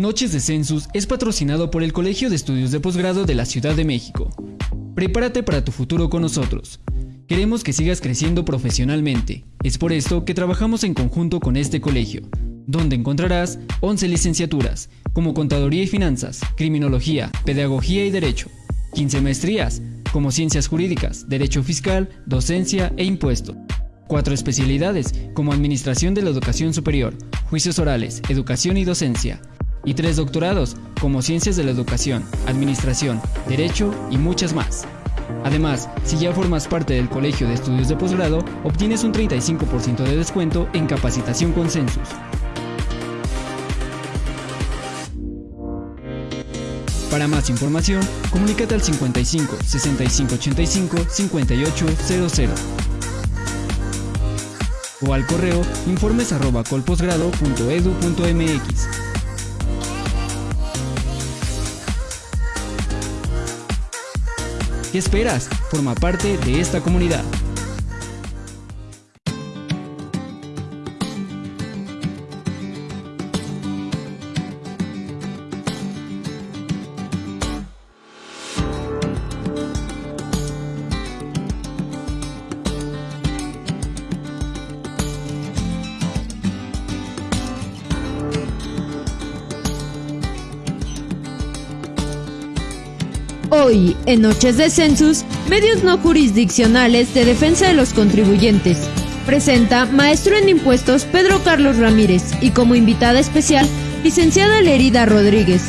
Noches de Census es patrocinado por el Colegio de Estudios de Posgrado de la Ciudad de México. Prepárate para tu futuro con nosotros. Queremos que sigas creciendo profesionalmente. Es por esto que trabajamos en conjunto con este colegio, donde encontrarás 11 licenciaturas, como Contaduría y Finanzas, Criminología, Pedagogía y Derecho, 15 maestrías, como Ciencias Jurídicas, Derecho Fiscal, Docencia e Impuesto. Cuatro especialidades, como Administración de la Educación Superior, Juicios Orales, Educación y Docencia, y tres doctorados, como Ciencias de la Educación, Administración, Derecho y muchas más. Además, si ya formas parte del Colegio de Estudios de Posgrado, obtienes un 35% de descuento en capacitación con Census. Para más información, comunícate al 55 65 85 5800 o al correo informes ¿Qué esperas? Forma parte de esta comunidad. Hoy, en Noches de Census, medios no jurisdiccionales de defensa de los contribuyentes. Presenta maestro en impuestos Pedro Carlos Ramírez y como invitada especial, licenciada Lerida Rodríguez.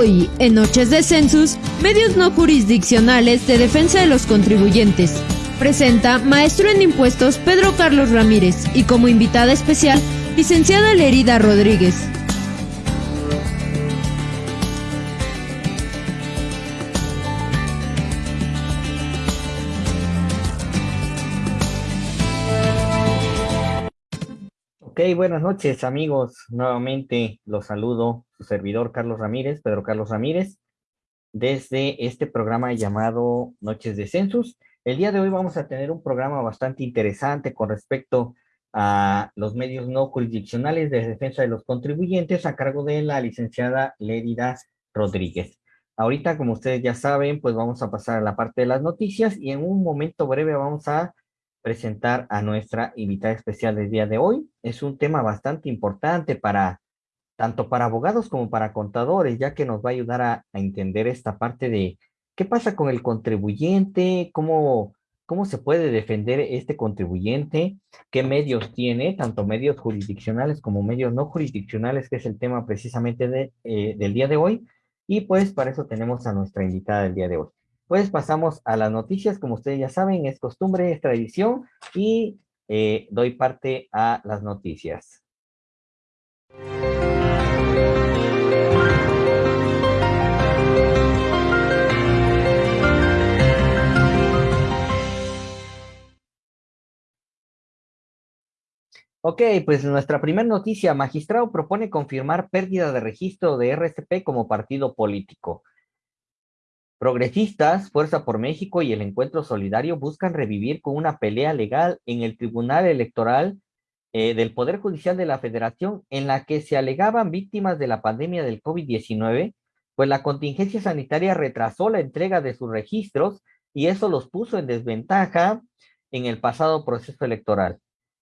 Hoy, en Noches de Census, medios no jurisdiccionales de defensa de los contribuyentes. Presenta maestro en impuestos Pedro Carlos Ramírez y como invitada especial, licenciada Lerida Rodríguez. Buenas noches amigos. Nuevamente los saludo, su servidor Carlos Ramírez, Pedro Carlos Ramírez, desde este programa llamado Noches de Census. El día de hoy vamos a tener un programa bastante interesante con respecto a los medios no jurisdiccionales de defensa de los contribuyentes a cargo de la licenciada Lérida Rodríguez. Ahorita, como ustedes ya saben, pues vamos a pasar a la parte de las noticias y en un momento breve vamos a presentar a nuestra invitada especial del día de hoy. Es un tema bastante importante para tanto para abogados como para contadores, ya que nos va a ayudar a, entender esta parte de qué pasa con el contribuyente, cómo, cómo se puede defender este contribuyente, qué medios tiene, tanto medios jurisdiccionales como medios no jurisdiccionales, que es el tema precisamente eh, del día de hoy. Y pues para eso tenemos a nuestra invitada del día de hoy. Pues pasamos a las noticias, como ustedes ya saben, es costumbre, es tradición, y eh, doy parte a las noticias. Ok, pues nuestra primera noticia, magistrado propone confirmar pérdida de registro de RCP como partido político. Progresistas, Fuerza por México y el Encuentro Solidario buscan revivir con una pelea legal en el Tribunal Electoral eh, del Poder Judicial de la Federación en la que se alegaban víctimas de la pandemia del COVID-19, pues la contingencia sanitaria retrasó la entrega de sus registros y eso los puso en desventaja en el pasado proceso electoral,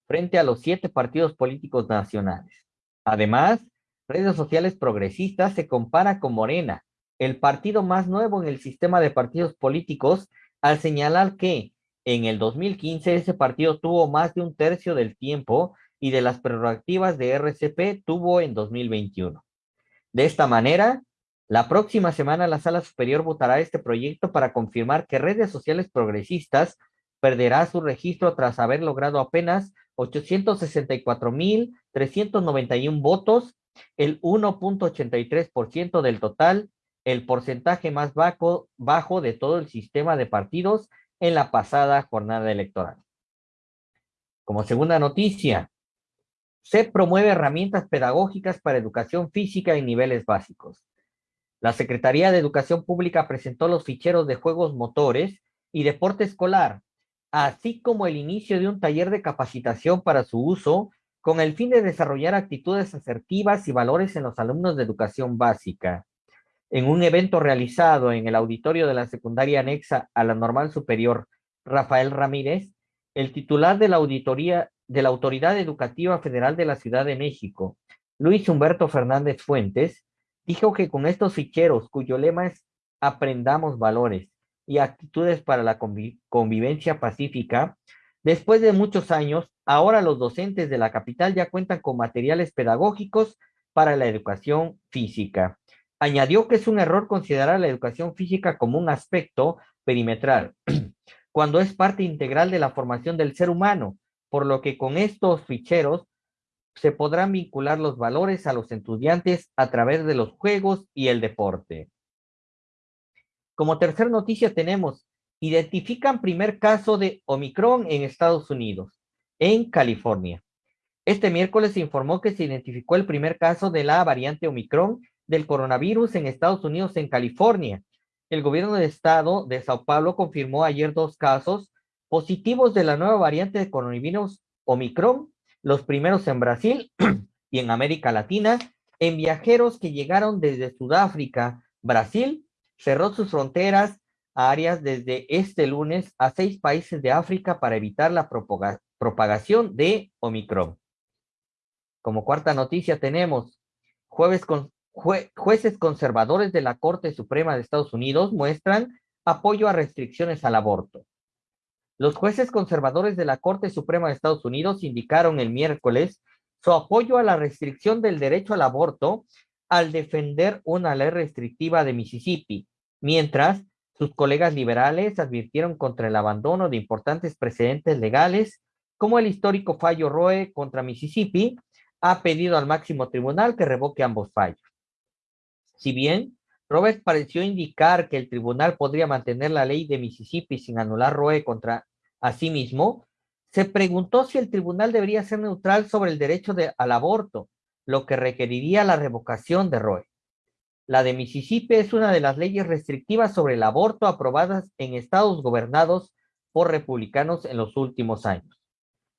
frente a los siete partidos políticos nacionales. Además, redes sociales progresistas se compara con Morena, el partido más nuevo en el sistema de partidos políticos al señalar que en el 2015 ese partido tuvo más de un tercio del tiempo y de las prerrogativas de RCP tuvo en 2021. De esta manera, la próxima semana la Sala Superior votará este proyecto para confirmar que redes sociales progresistas perderá su registro tras haber logrado apenas 864.391 votos, el 1.83% del total, el porcentaje más bajo, bajo de todo el sistema de partidos en la pasada jornada electoral. Como segunda noticia, se promueve herramientas pedagógicas para educación física en niveles básicos. La Secretaría de Educación Pública presentó los ficheros de juegos motores y deporte escolar, así como el inicio de un taller de capacitación para su uso con el fin de desarrollar actitudes asertivas y valores en los alumnos de educación básica. En un evento realizado en el auditorio de la secundaria anexa a la normal superior Rafael Ramírez, el titular de la auditoría de la Autoridad Educativa Federal de la Ciudad de México, Luis Humberto Fernández Fuentes, dijo que con estos ficheros, cuyo lema es Aprendamos valores y actitudes para la convivencia pacífica, después de muchos años, ahora los docentes de la capital ya cuentan con materiales pedagógicos para la educación física. Añadió que es un error considerar la educación física como un aspecto perimetral, cuando es parte integral de la formación del ser humano, por lo que con estos ficheros se podrán vincular los valores a los estudiantes a través de los juegos y el deporte. Como tercera noticia tenemos, identifican primer caso de Omicron en Estados Unidos, en California. Este miércoles se informó que se identificó el primer caso de la variante Omicron del coronavirus en Estados Unidos, en California. El gobierno de estado de Sao Paulo confirmó ayer dos casos positivos de la nueva variante de coronavirus Omicron los primeros en Brasil y en América Latina, en viajeros que llegaron desde Sudáfrica, Brasil, cerró sus fronteras a áreas desde este lunes a seis países de África para evitar la propagación de Omicron. Como cuarta noticia tenemos, jueves con, jueces conservadores de la Corte Suprema de Estados Unidos muestran apoyo a restricciones al aborto. Los jueces conservadores de la Corte Suprema de Estados Unidos indicaron el miércoles su apoyo a la restricción del derecho al aborto al defender una ley restrictiva de Mississippi, mientras sus colegas liberales advirtieron contra el abandono de importantes precedentes legales, como el histórico fallo Roe contra Mississippi, ha pedido al máximo tribunal que revoque ambos fallos. Si bien Roberts pareció indicar que el tribunal podría mantener la ley de Mississippi sin anular Roe contra sí mismo. Se preguntó si el tribunal debería ser neutral sobre el derecho al aborto, lo que requeriría la revocación de Roe. La de Mississippi es una de las leyes restrictivas sobre el aborto aprobadas en estados gobernados por republicanos en los últimos años.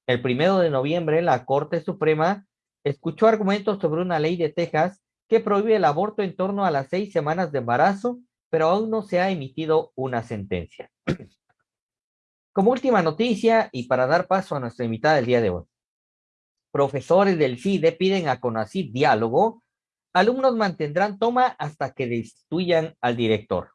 El primero de noviembre, la Corte Suprema escuchó argumentos sobre una ley de Texas que prohíbe el aborto en torno a las seis semanas de embarazo, pero aún no se ha emitido una sentencia. Como última noticia y para dar paso a nuestra invitada del día de hoy, profesores del CIDE piden a CONACYT diálogo, alumnos mantendrán toma hasta que destituyan al director.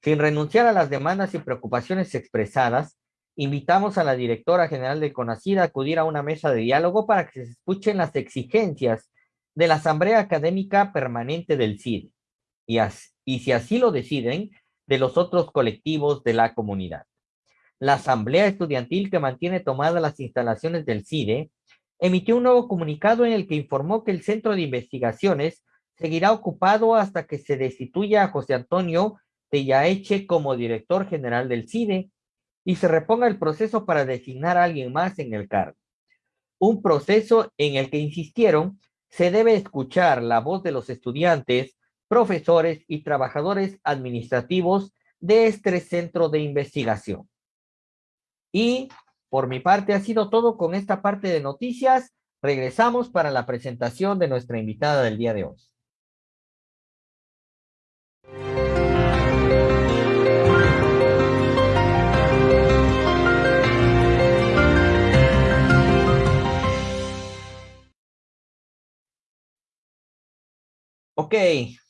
Sin renunciar a las demandas y preocupaciones expresadas, invitamos a la directora general de CONACYT a acudir a una mesa de diálogo para que se escuchen las exigencias de la Asamblea Académica Permanente del CID y, si así lo deciden, de los otros colectivos de la comunidad. La Asamblea Estudiantil que mantiene tomadas las instalaciones del CIDE emitió un nuevo comunicado en el que informó que el Centro de Investigaciones seguirá ocupado hasta que se destituya a José Antonio Tellaeche como director general del CIDE y se reponga el proceso para designar a alguien más en el cargo. Un proceso en el que insistieron se debe escuchar la voz de los estudiantes, profesores y trabajadores administrativos de este centro de investigación. Y por mi parte ha sido todo con esta parte de noticias. Regresamos para la presentación de nuestra invitada del día de hoy. Ok,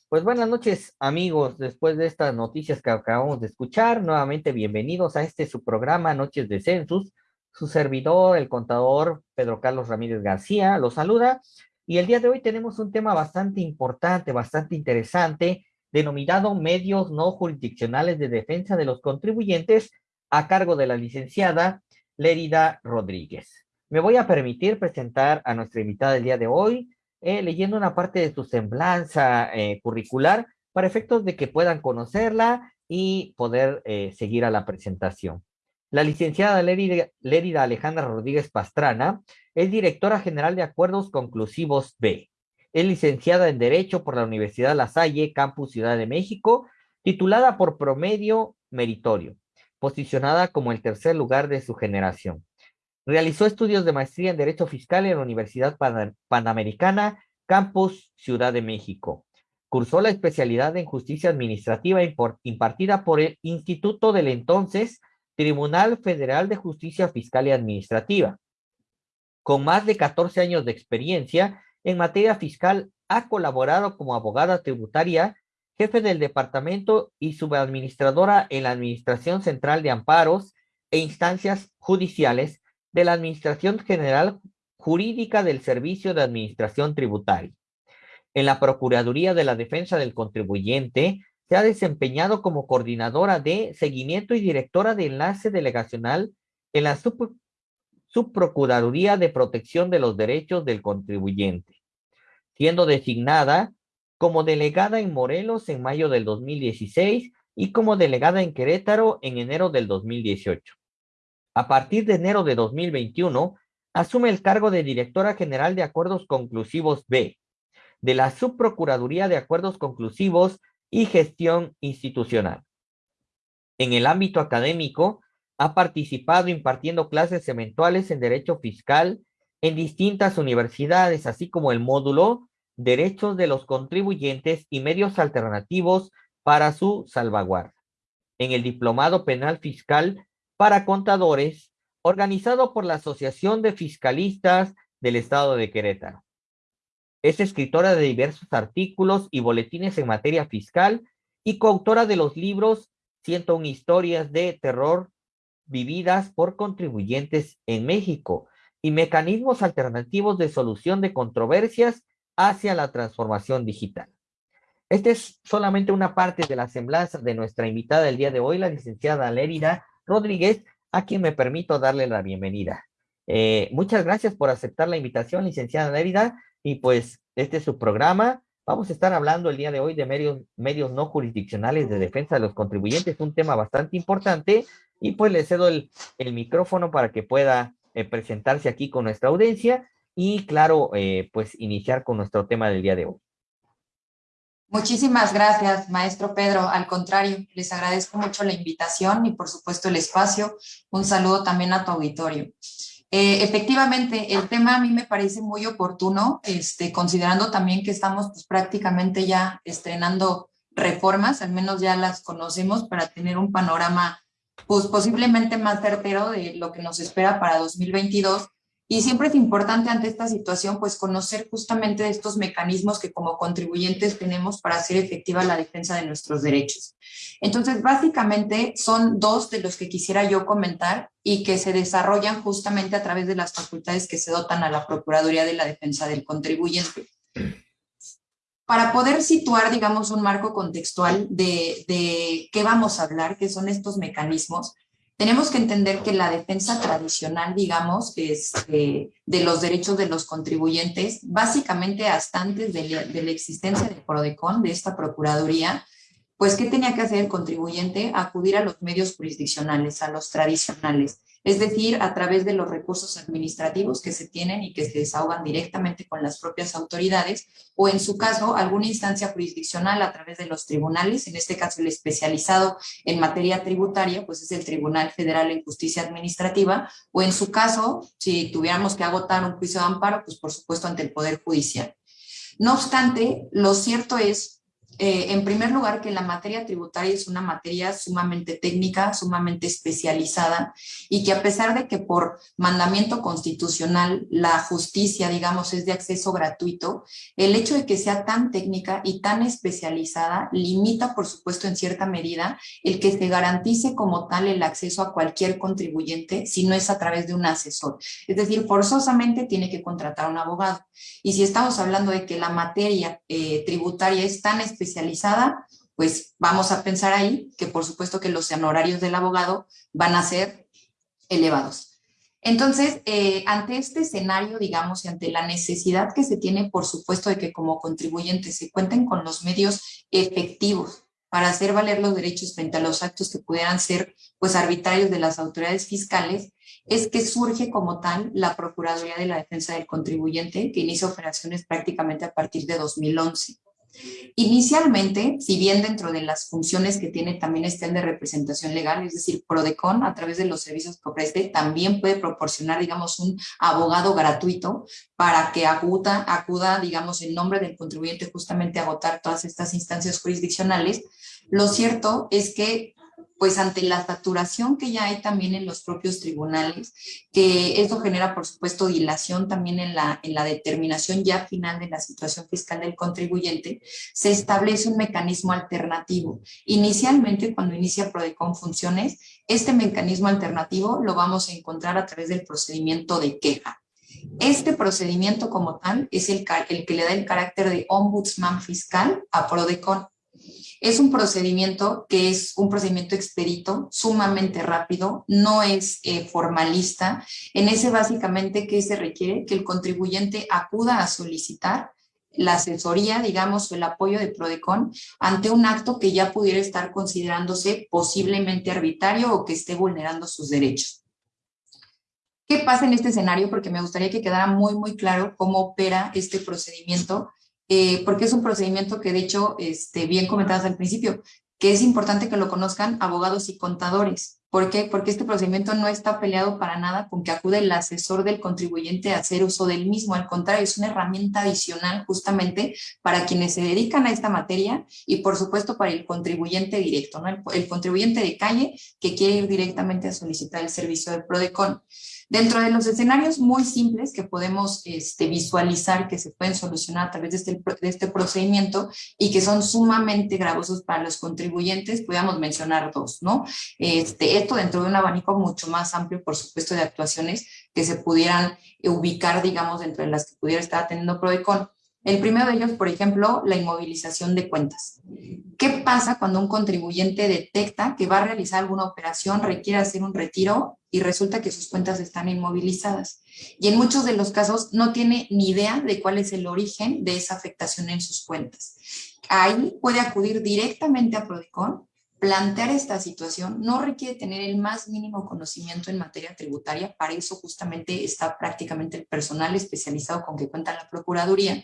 pues buenas noches amigos, después de estas noticias que acabamos de escuchar, nuevamente bienvenidos a este su programa Noches de Census. Su servidor, el contador Pedro Carlos Ramírez García, lo saluda. Y el día de hoy tenemos un tema bastante importante, bastante interesante, denominado medios no jurisdiccionales de defensa de los contribuyentes a cargo de la licenciada Lérida Rodríguez. Me voy a permitir presentar a nuestra invitada del día de hoy, eh, leyendo una parte de su semblanza eh, curricular para efectos de que puedan conocerla y poder eh, seguir a la presentación. La licenciada Lérida, Alejandra Rodríguez Pastrana es directora general de Acuerdos Conclusivos B. Es licenciada en Derecho por la Universidad La Salle, Campus Ciudad de México, titulada por promedio meritorio, posicionada como el tercer lugar de su generación. Realizó estudios de maestría en Derecho Fiscal en la Universidad Panamericana, Campus Ciudad de México. Cursó la especialidad en Justicia Administrativa impartida por el Instituto del entonces Tribunal Federal de Justicia Fiscal y Administrativa. Con más de 14 años de experiencia en materia fiscal, ha colaborado como abogada tributaria, jefe del departamento y subadministradora en la Administración Central de Amparos e Instancias Judiciales de la Administración General Jurídica del Servicio de Administración Tributaria. En la Procuraduría de la Defensa del Contribuyente se ha desempeñado como coordinadora de seguimiento y directora de enlace delegacional en la Subprocuraduría de Protección de los Derechos del Contribuyente, siendo designada como delegada en Morelos en mayo del 2016 y como delegada en Querétaro en enero del 2018. A partir de enero de 2021, asume el cargo de directora general de Acuerdos Conclusivos B, de la Subprocuraduría de Acuerdos Conclusivos y gestión institucional. En el ámbito académico, ha participado impartiendo clases eventuales en Derecho Fiscal en distintas universidades, así como el módulo Derechos de los Contribuyentes y Medios Alternativos para su salvaguarda. En el Diplomado Penal Fiscal para Contadores, organizado por la Asociación de Fiscalistas del Estado de Querétaro. Es escritora de diversos artículos y boletines en materia fiscal y coautora de los libros 101 historias de terror vividas por contribuyentes en México y mecanismos alternativos de solución de controversias hacia la transformación digital. Esta es solamente una parte de la semblanza de nuestra invitada del día de hoy, la licenciada Lérida Rodríguez, a quien me permito darle la bienvenida. Eh, muchas gracias por aceptar la invitación, licenciada Lérida. Y pues este es su programa. Vamos a estar hablando el día de hoy de medios, medios no jurisdiccionales de defensa de los contribuyentes, un tema bastante importante. Y pues le cedo el, micrófono para que pueda eh, presentarse aquí con nuestra audiencia y claro, eh, pues iniciar con nuestro tema del día de hoy. Muchísimas gracias, maestro Pedro. Al contrario, les agradezco mucho la invitación y por supuesto el espacio. Un saludo también a tu auditorio. Eh, efectivamente, el tema a mí me parece muy oportuno, este, considerando también que estamos pues, prácticamente ya estrenando reformas, al menos ya las conocemos para tener un panorama pues, posiblemente más certero de lo que nos espera para 2022 y siempre es importante ante esta situación, pues conocer justamente estos mecanismos que como contribuyentes tenemos para hacer efectiva la defensa de nuestros derechos. Entonces, básicamente son dos de los que quisiera yo comentar y que se desarrollan justamente a través de las facultades que se dotan a la Procuraduría de la Defensa del Contribuyente. Para poder situar, digamos, un marco contextual de, de qué vamos a hablar, qué son estos mecanismos, tenemos que entender que la defensa tradicional, digamos, es, este, de los derechos de los contribuyentes, básicamente hasta antes de la, de la existencia del PRODECON, de esta Procuraduría, pues, ¿qué tenía que hacer el contribuyente? Acudir a los medios jurisdiccionales, a los tradicionales es decir, a través de los recursos administrativos que se tienen y que se desahogan directamente con las propias autoridades, o en su caso, alguna instancia jurisdiccional a través de los tribunales, en este caso el especializado en materia tributaria, pues es el Tribunal Federal en Justicia Administrativa, o en su caso, si tuviéramos que agotar un juicio de amparo, pues por supuesto ante el Poder Judicial. No obstante, lo cierto es eh, en primer lugar, que la materia tributaria es una materia sumamente técnica, sumamente especializada y que a pesar de que por mandamiento constitucional la justicia, digamos, es de acceso gratuito, el hecho de que sea tan técnica y tan especializada limita, por supuesto, en cierta medida el que se garantice como tal el acceso a cualquier contribuyente si no es a través de un asesor. Es decir, forzosamente tiene que contratar a un abogado. Y si estamos hablando de que la materia eh, tributaria es tan especializada, pues vamos a pensar ahí que por supuesto que los honorarios del abogado van a ser elevados. Entonces, eh, ante este escenario, digamos, y ante la necesidad que se tiene, por supuesto, de que como contribuyentes se cuenten con los medios efectivos para hacer valer los derechos frente a los actos que pudieran ser, pues, arbitrarios de las autoridades fiscales, es que surge como tal la Procuraduría de la Defensa del Contribuyente, que inicia operaciones prácticamente a partir de 2011. Inicialmente, si bien dentro de las funciones que tiene también está el de representación legal, es decir, Prodecon a través de los servicios que ofrece, también puede proporcionar, digamos, un abogado gratuito para que acuda, acuda, digamos, en nombre del contribuyente justamente a agotar todas estas instancias jurisdiccionales. Lo cierto es que pues ante la saturación que ya hay también en los propios tribunales, que esto genera, por supuesto, dilación también en la, en la determinación ya final de la situación fiscal del contribuyente, se establece un mecanismo alternativo. Inicialmente, cuando inicia PRODECON funciones, este mecanismo alternativo lo vamos a encontrar a través del procedimiento de queja. Este procedimiento como tal es el, el que le da el carácter de ombudsman fiscal a PRODECON. Es un procedimiento que es un procedimiento expedito, sumamente rápido, no es eh, formalista. En ese básicamente, ¿qué se requiere? Que el contribuyente acuda a solicitar la asesoría, digamos, o el apoyo de PRODECON ante un acto que ya pudiera estar considerándose posiblemente arbitrario o que esté vulnerando sus derechos. ¿Qué pasa en este escenario? Porque me gustaría que quedara muy, muy claro cómo opera este procedimiento eh, porque es un procedimiento que de hecho, este, bien comentadas al principio, que es importante que lo conozcan abogados y contadores. ¿Por qué? Porque este procedimiento no está peleado para nada con que acude el asesor del contribuyente a hacer uso del mismo. Al contrario, es una herramienta adicional justamente para quienes se dedican a esta materia y por supuesto para el contribuyente directo, ¿no? el, el contribuyente de calle que quiere ir directamente a solicitar el servicio de PRODECON. Dentro de los escenarios muy simples que podemos este, visualizar que se pueden solucionar a través de este, de este procedimiento y que son sumamente gravosos para los contribuyentes, podríamos mencionar dos, ¿no? Este, esto dentro de un abanico mucho más amplio, por supuesto, de actuaciones que se pudieran ubicar, digamos, dentro de las que pudiera estar teniendo PRODECON. El primero de ellos, por ejemplo, la inmovilización de cuentas. ¿Qué pasa cuando un contribuyente detecta que va a realizar alguna operación, requiere hacer un retiro y resulta que sus cuentas están inmovilizadas? Y en muchos de los casos no tiene ni idea de cuál es el origen de esa afectación en sus cuentas. Ahí puede acudir directamente a Prodicon, plantear esta situación, no requiere tener el más mínimo conocimiento en materia tributaria, para eso justamente está prácticamente el personal especializado con que cuenta la Procuraduría,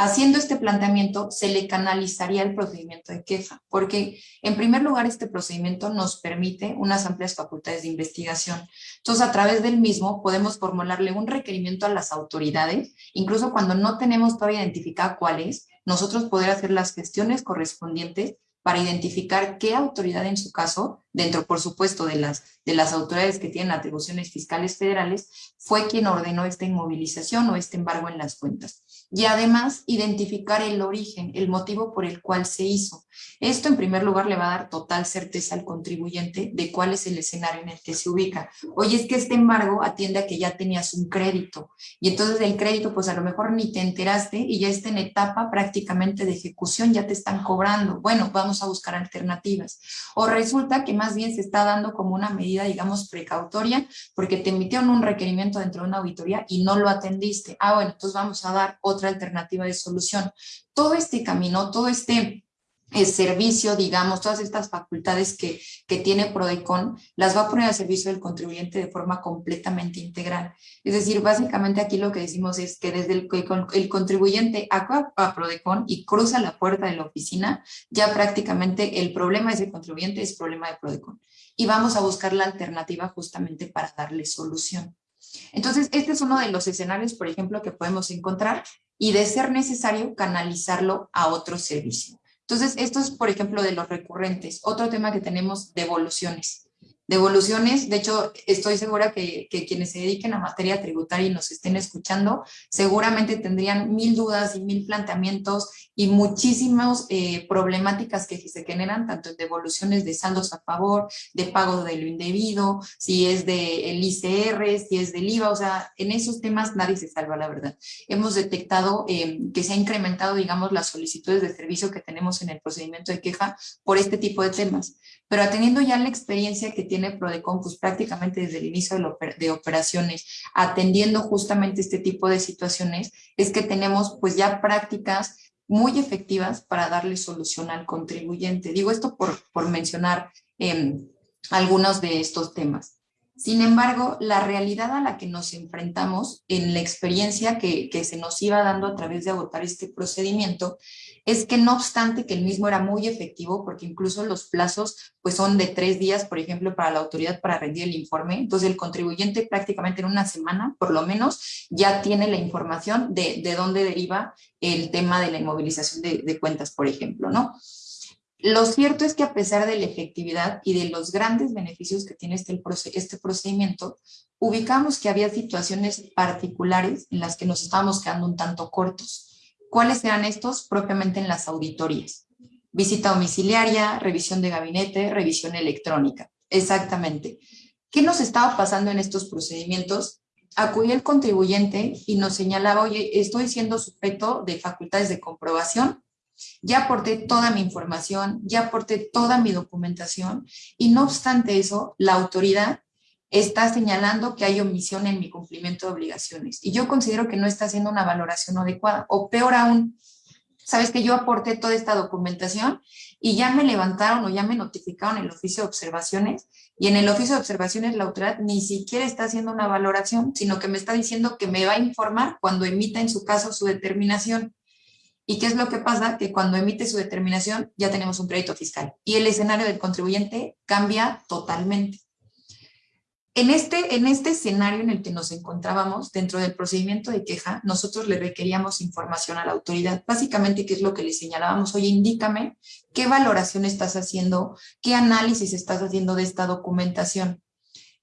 Haciendo este planteamiento, se le canalizaría el procedimiento de queja, porque en primer lugar este procedimiento nos permite unas amplias facultades de investigación. Entonces, a través del mismo podemos formularle un requerimiento a las autoridades, incluso cuando no tenemos todavía identificado cuál es, nosotros poder hacer las gestiones correspondientes para identificar qué autoridad en su caso, dentro por supuesto de las, de las autoridades que tienen atribuciones fiscales federales, fue quien ordenó esta inmovilización o este embargo en las cuentas y además identificar el origen, el motivo por el cual se hizo. Esto en primer lugar le va a dar total certeza al contribuyente de cuál es el escenario en el que se ubica. Oye, es que este embargo atiende a que ya tenías un crédito y entonces el crédito pues a lo mejor ni te enteraste y ya está en etapa prácticamente de ejecución, ya te están cobrando. Bueno, vamos a buscar alternativas. O resulta que más bien se está dando como una medida, digamos, precautoria porque te emitieron un requerimiento dentro de una auditoría y no lo atendiste. Ah, bueno, entonces vamos a dar otra alternativa de solución. Todo este camino, todo este el servicio, digamos, todas estas facultades que, que, tiene Prodecon, las va a poner al servicio del contribuyente de forma completamente integral. Es decir, básicamente aquí lo que decimos es que desde el, el contribuyente acaba a Prodecon y cruza la puerta de la oficina, ya prácticamente el problema de ese contribuyente es problema de Prodecon. Y vamos a buscar la alternativa justamente para darle solución. Entonces, este es uno de los escenarios, por ejemplo, que podemos encontrar y de ser necesario canalizarlo a otro servicio. Entonces, esto es, por ejemplo, de los recurrentes. Otro tema que tenemos, devoluciones. Devoluciones, de hecho, estoy segura que, quienes se dediquen a materia tributaria y nos estén escuchando, seguramente tendrían mil dudas y mil planteamientos y muchísimas eh, problemáticas que se generan, tanto en devoluciones de saldos a favor, de pago de lo indebido, si es del ICR, si es del IVA, o sea, en esos temas nadie se salva, la verdad. Hemos detectado eh, que se ha incrementado, digamos, las solicitudes de servicio que tenemos en el procedimiento de queja por este tipo de temas. Pero atendiendo ya la experiencia que tiene Prodecon, pues prácticamente desde el inicio de, operaciones, atendiendo justamente este tipo de situaciones, es que tenemos pues ya prácticas muy efectivas para darle solución al contribuyente. Digo esto por, por mencionar em, algunos de estos temas. Sin embargo, la realidad a la que nos enfrentamos en la experiencia que, se nos iba dando a través de agotar este procedimiento es que no obstante que el mismo era muy efectivo, porque incluso los plazos pues son de tres días, por ejemplo, para la autoridad para rendir el informe, entonces el contribuyente prácticamente en una semana, por lo menos, ya tiene la información de, de dónde deriva el tema de la inmovilización de cuentas, por ejemplo, ¿no? Lo cierto es que a pesar de la efectividad y de los grandes beneficios que tiene este, este procedimiento, ubicamos que había situaciones particulares en las que nos estábamos quedando un tanto cortos. ¿Cuáles eran estos? Propiamente en las auditorías. Visita domiciliaria, revisión de gabinete, revisión electrónica. Exactamente. ¿Qué nos estaba pasando en estos procedimientos? Acudía el contribuyente y nos señalaba, oye, estoy siendo sujeto de facultades de comprobación ya aporté toda mi información, ya aporté toda mi documentación y no obstante eso, la autoridad está señalando que hay omisión en mi cumplimiento de obligaciones y yo considero que no está haciendo una valoración adecuada o peor aún, sabes que yo aporté toda esta documentación y ya me levantaron o ya me notificaron el oficio de observaciones y en el oficio de observaciones la autoridad ni siquiera está haciendo una valoración, sino que me está diciendo que me va a informar cuando emita en su caso su determinación. ¿Y qué es lo que pasa? Que cuando emite su determinación ya tenemos un crédito fiscal y el escenario del contribuyente cambia totalmente. En este, en este escenario en el que nos encontrábamos, dentro del procedimiento de queja, nosotros le requeríamos información a la autoridad. Básicamente, ¿qué es lo que le señalábamos? Oye, indícame qué valoración estás haciendo, qué análisis estás haciendo de esta documentación.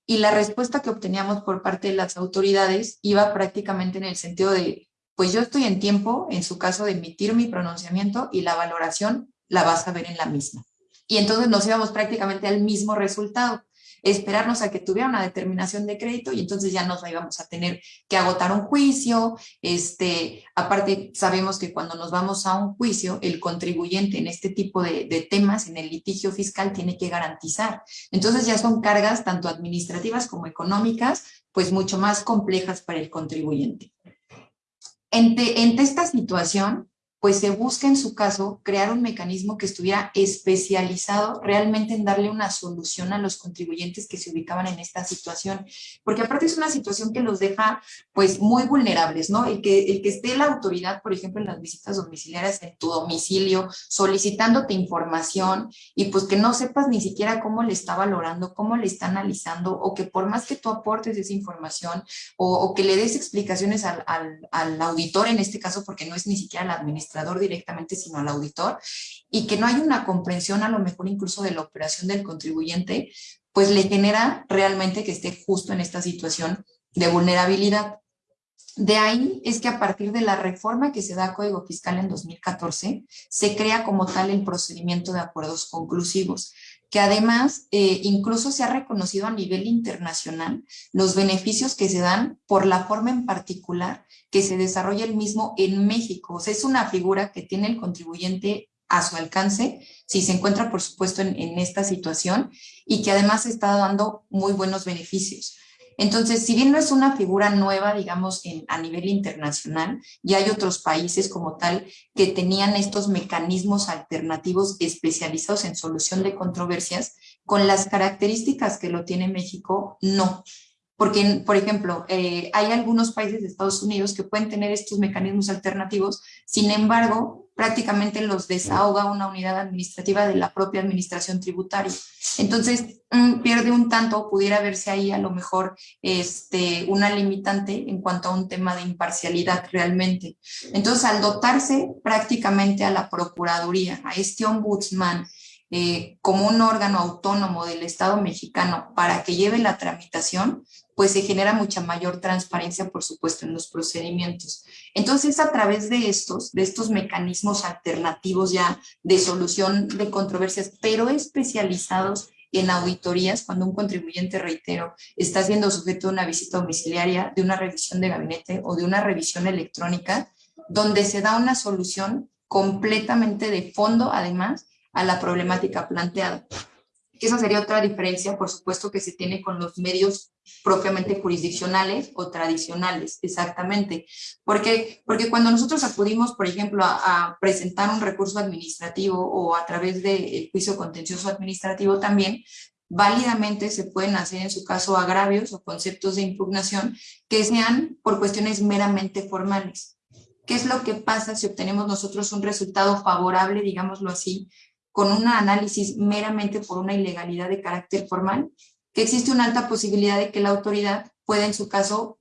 Y la respuesta que obteníamos por parte de las autoridades iba prácticamente en el sentido de, pues yo estoy en tiempo, en su caso, de emitir mi pronunciamiento y la valoración la vas a ver en la misma. Y entonces nos íbamos prácticamente al mismo resultado, esperarnos a que tuviera una determinación de crédito y entonces ya nos íbamos a tener que agotar un juicio. Este, aparte, sabemos que cuando nos vamos a un juicio, el contribuyente en este tipo de, de temas, en el litigio fiscal, tiene que garantizar. Entonces ya son cargas tanto administrativas como económicas, pues mucho más complejas para el contribuyente. Ante, esta situación, pues se busca en su caso crear un mecanismo que estuviera especializado realmente en darle una solución a los contribuyentes que se ubicaban en esta situación, porque aparte es una situación que los deja pues muy vulnerables, ¿no? El que, el que esté la autoridad, por ejemplo, en las visitas domiciliarias en tu domicilio, solicitándote información y pues que no sepas ni siquiera cómo le está valorando, cómo le está analizando, o que por más que tú aportes esa información o, que le des explicaciones al, al, al auditor en este caso, porque no es ni siquiera la administración, directamente, sino al auditor, y que no hay una comprensión a lo mejor incluso de la operación del contribuyente, pues le genera realmente que esté justo en esta situación de vulnerabilidad. De ahí es que a partir de la reforma que se da a Código Fiscal en 2014, se crea como tal el procedimiento de acuerdos conclusivos que además eh, incluso se ha reconocido a nivel internacional los beneficios que se dan por la forma en particular que se desarrolla el mismo en México. O sea, es una figura que tiene el contribuyente a su alcance, si se encuentra, por supuesto, en, en esta situación y que además está dando muy buenos beneficios. Entonces, si bien no es una figura nueva, digamos, a nivel internacional, ya hay otros países como tal que tenían estos mecanismos alternativos especializados en solución de controversias, con las características que lo tiene México, no. Porque, por ejemplo, eh, hay algunos países de Estados Unidos que pueden tener estos mecanismos alternativos, sin embargo, prácticamente los desahoga una unidad administrativa de la propia administración tributaria. Entonces, mm, pierde un tanto, pudiera verse ahí a lo mejor este, una limitante en cuanto a un tema de imparcialidad realmente. Entonces, al dotarse prácticamente a la Procuraduría, a este ombudsman, eh, como un órgano autónomo del Estado mexicano para que lleve la tramitación, pues se genera mucha mayor transparencia, por supuesto, en los procedimientos. Entonces, a través de estos, de estos mecanismos alternativos ya de solución de controversias, pero especializados en auditorías, cuando un contribuyente, reitero, está siendo sujeto a una visita domiciliaria, de una revisión de gabinete o de una revisión electrónica, donde se da una solución completamente de fondo, además, a la problemática planteada. Esa sería otra diferencia, por supuesto, que se tiene con los medios propiamente jurisdiccionales o tradicionales, exactamente. Porque, porque cuando nosotros acudimos, por ejemplo, a, presentar un recurso administrativo o a través del juicio contencioso administrativo también, válidamente se pueden hacer en su caso agravios o conceptos de impugnación que sean por cuestiones meramente formales. ¿Qué es lo que pasa si obtenemos nosotros un resultado favorable, digámoslo así, con un análisis meramente por una ilegalidad de carácter formal? Que existe una alta posibilidad de que la autoridad pueda en su caso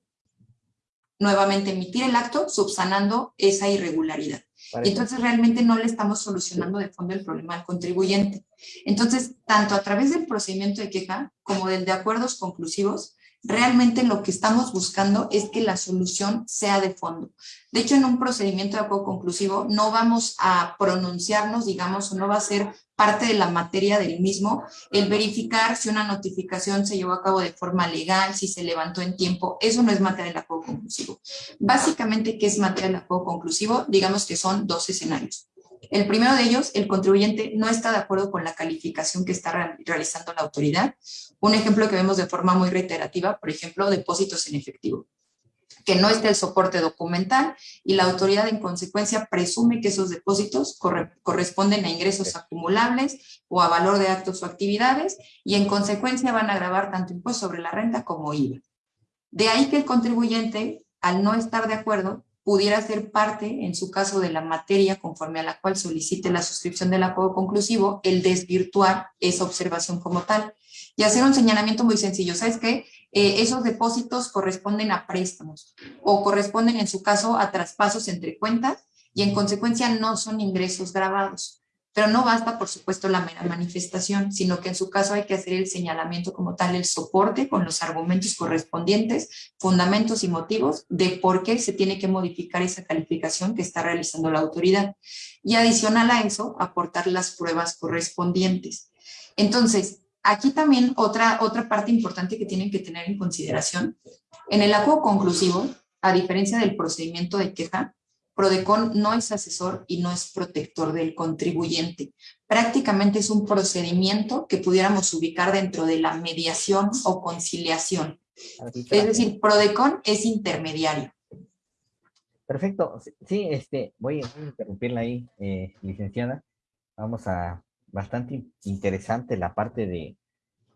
nuevamente emitir el acto subsanando esa irregularidad. Y entonces realmente no le estamos solucionando de fondo el problema al contribuyente. Entonces, tanto a través del procedimiento de queja como del de acuerdos conclusivos, realmente lo que estamos buscando es que la solución sea de fondo. De hecho, en un procedimiento de acuerdo conclusivo no vamos a pronunciarnos, digamos, o no va a ser parte de la materia del mismo el verificar si una notificación se llevó a cabo de forma legal, si se levantó en tiempo. Eso no es materia del acuerdo conclusivo. Básicamente, ¿qué es materia del acuerdo conclusivo? Digamos que son dos escenarios. El primero de ellos, el contribuyente no está de acuerdo con la calificación que está realizando la autoridad un ejemplo que vemos de forma muy reiterativa, por ejemplo, depósitos en efectivo que no esté el soporte documental y la autoridad en consecuencia presume que esos depósitos corresponden a ingresos acumulables o a valor de actos o actividades y en consecuencia van a grabar tanto impuesto sobre la renta como IVA. De ahí que el contribuyente, al no estar de acuerdo, pudiera ser parte, en su caso, de la materia conforme a la cual solicite la suscripción del acuerdo conclusivo, el desvirtuar esa observación como tal y hacer un señalamiento muy sencillo. ¿Sabes qué? Eh, esos depósitos corresponden a préstamos o corresponden en su caso a traspasos entre cuentas y en consecuencia no son ingresos grabados. Pero no basta, por supuesto, la mera manifestación, sino que en su caso hay que hacer el señalamiento como tal, el soporte con los argumentos correspondientes, fundamentos y motivos de por qué se tiene que modificar esa calificación que está realizando la autoridad. Y adicional a eso, aportar las pruebas correspondientes. Entonces, Aquí también otra, otra parte importante que tienen que tener en consideración. En el acuerdo conclusivo, a diferencia del procedimiento de queja, Prodecon no es asesor y no es protector del contribuyente. Prácticamente es un procedimiento que pudiéramos ubicar dentro de la mediación o conciliación. Es decir, Prodecon es intermediario. Perfecto. Sí, este, voy a interrumpirla ahí, eh, licenciada. Vamos a bastante interesante la parte de,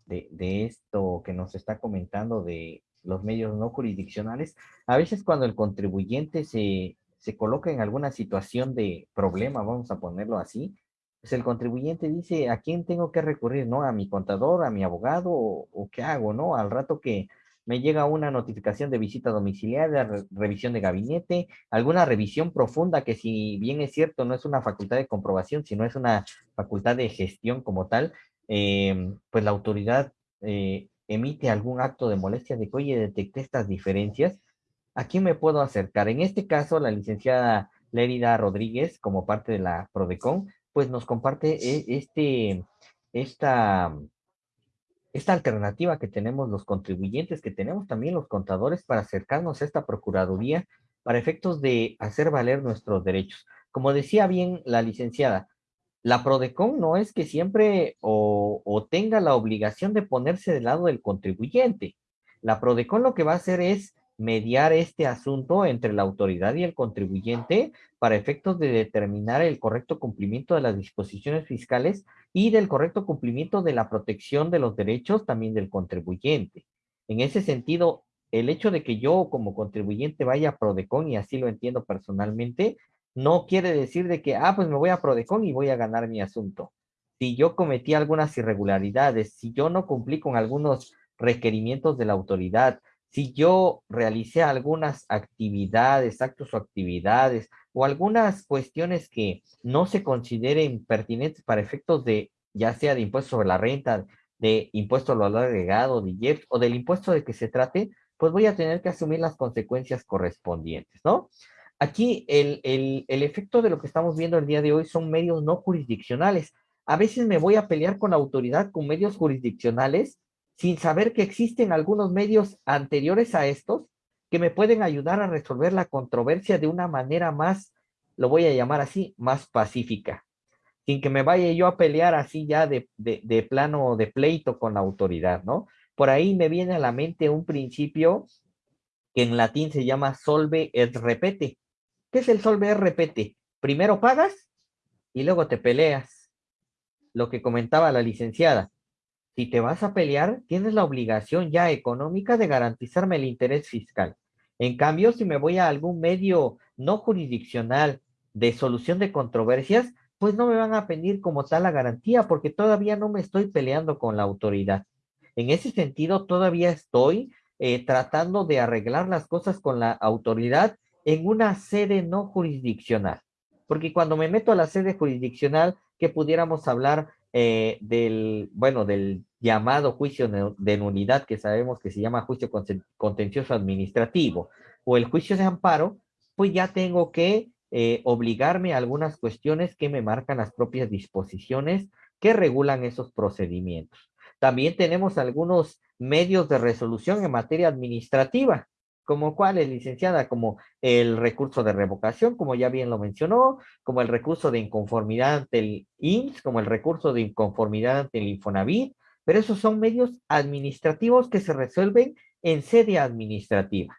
de, esto que nos está comentando de los medios no jurisdiccionales. A veces cuando el contribuyente se, se coloca en alguna situación de problema, vamos a ponerlo así, pues el contribuyente dice, ¿a quién tengo que recurrir? ¿No? ¿A mi contador, a mi abogado o, o qué hago? ¿No? Al rato que me llega una notificación de visita domiciliaria, revisión de gabinete, alguna revisión profunda que si bien es cierto no es una facultad de comprobación, sino es una facultad de gestión como tal, eh, pues la autoridad eh, emite algún acto de molestia de que, oye, detecté estas diferencias, ¿a quién me puedo acercar? En este caso, la licenciada Lérida Rodríguez, como parte de la PRODECON, pues nos comparte e, este, esta esta alternativa que tenemos los contribuyentes, que tenemos también los contadores para acercarnos a esta Procuraduría para efectos de hacer valer nuestros derechos. Como decía bien la licenciada, la PRODECON no es que siempre o, tenga la obligación de ponerse del lado del contribuyente. La PRODECON lo que va a hacer es mediar este asunto entre la autoridad y el contribuyente para efectos de determinar el correcto cumplimiento de las disposiciones fiscales y del correcto cumplimiento de la protección de los derechos también del contribuyente. En ese sentido, el hecho de que yo como contribuyente vaya a Prodecon, y así lo entiendo personalmente, no quiere decir de que, ah, pues me voy a Prodecon y voy a ganar mi asunto. Si yo cometí algunas irregularidades, si yo no cumplí con algunos requerimientos de la autoridad, si yo realicé algunas actividades, actos o actividades, o algunas cuestiones que no se consideren pertinentes para efectos de ya sea de impuesto sobre la renta, de impuesto al valor agregado, de IEPS o del impuesto de que se trate, pues voy a tener que asumir las consecuencias correspondientes, ¿no? Aquí el, el, el efecto de lo que estamos viendo el día de hoy son medios no jurisdiccionales. A veces me voy a pelear con la autoridad con medios jurisdiccionales sin saber que existen algunos medios anteriores a estos que me pueden ayudar a resolver la controversia de una manera más, lo voy a llamar así, más pacífica, sin que me vaya yo a pelear así ya de, de, de plano de pleito con la autoridad, ¿no? Por ahí me viene a la mente un principio que en latín se llama solve et repete. ¿Qué es el solve et repete? Primero pagas y luego te peleas. Lo que comentaba la licenciada si te vas a pelear, tienes la obligación ya económica de garantizarme el interés fiscal. En cambio, si me voy a algún medio no jurisdiccional de solución de controversias, pues no me van a pedir como tal la garantía porque todavía no me estoy peleando con la autoridad. En ese sentido, todavía estoy eh, tratando de arreglar las cosas con la autoridad en una sede no jurisdiccional. Porque cuando me meto a la sede jurisdiccional, que pudiéramos hablar eh, del, bueno, del llamado juicio de nulidad que sabemos que se llama juicio contencioso administrativo o el juicio de amparo, pues ya tengo que eh, obligarme a algunas cuestiones que me marcan las propias disposiciones que regulan esos procedimientos. También tenemos algunos medios de resolución en materia administrativa, como cuáles, licenciada, como el recurso de revocación, como ya bien lo mencionó, como el recurso de inconformidad ante el IMSS, como el recurso de inconformidad ante el Infonavit, pero esos son medios administrativos que se resuelven en sede administrativa.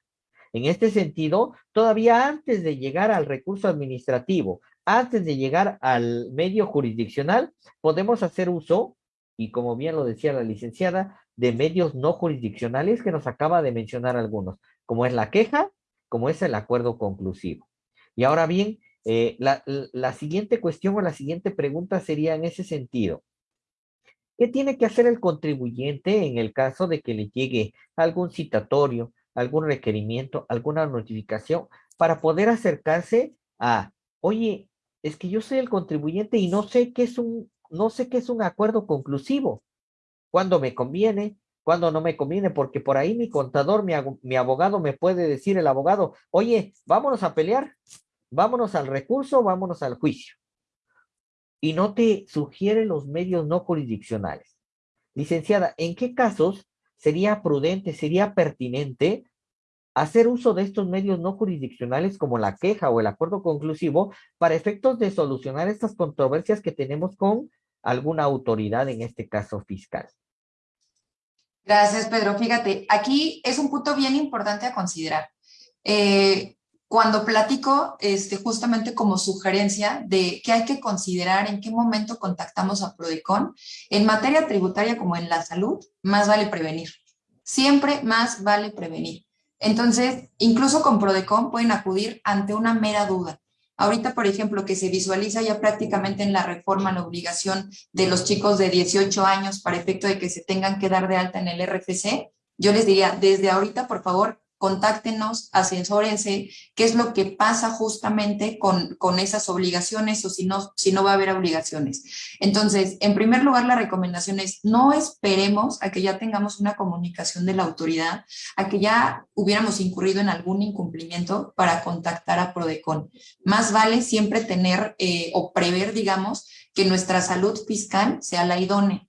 En este sentido, todavía antes de llegar al recurso administrativo, antes de llegar al medio jurisdiccional, podemos hacer uso, y como bien lo decía la licenciada, de medios no jurisdiccionales que nos acaba de mencionar algunos como es la queja, como es el acuerdo conclusivo. Y ahora bien, eh, la, siguiente cuestión o la siguiente pregunta sería en ese sentido. ¿Qué tiene que hacer el contribuyente en el caso de que le llegue algún citatorio, algún requerimiento, alguna notificación para poder acercarse a, oye, es que yo soy el contribuyente y no sé qué es un, no sé qué es un acuerdo conclusivo. ¿Cuándo me conviene? Cuando no me conviene, porque por ahí mi contador, mi, abogado me puede decir, el abogado, oye, vámonos a pelear, vámonos al recurso, vámonos al juicio. Y no te sugiere los medios no jurisdiccionales. Licenciada, ¿en qué casos sería prudente, sería pertinente hacer uso de estos medios no jurisdiccionales como la queja o el acuerdo conclusivo para efectos de solucionar estas controversias que tenemos con alguna autoridad, en este caso fiscal? Gracias, Pedro. Fíjate, aquí es un punto bien importante a considerar. Eh, cuando platico este, justamente como sugerencia de qué hay que considerar, en qué momento contactamos a Prodecon, en materia tributaria como en la salud, más vale prevenir. Siempre más vale prevenir. Entonces, incluso con Prodecon pueden acudir ante una mera duda. Ahorita, por ejemplo, que se visualiza ya prácticamente en la reforma la obligación de los chicos de 18 años para efecto de que se tengan que dar de alta en el RFC, yo les diría, desde ahorita, por favor, contáctenos, asesórense, qué es lo que pasa justamente con, con esas obligaciones o si no, si no va a haber obligaciones. Entonces, en primer lugar, la recomendación es no esperemos a que ya tengamos una comunicación de la autoridad, a que ya hubiéramos incurrido en algún incumplimiento para contactar a Prodecon. Más vale siempre tener eh, o prever, digamos, que nuestra salud fiscal sea la idónea.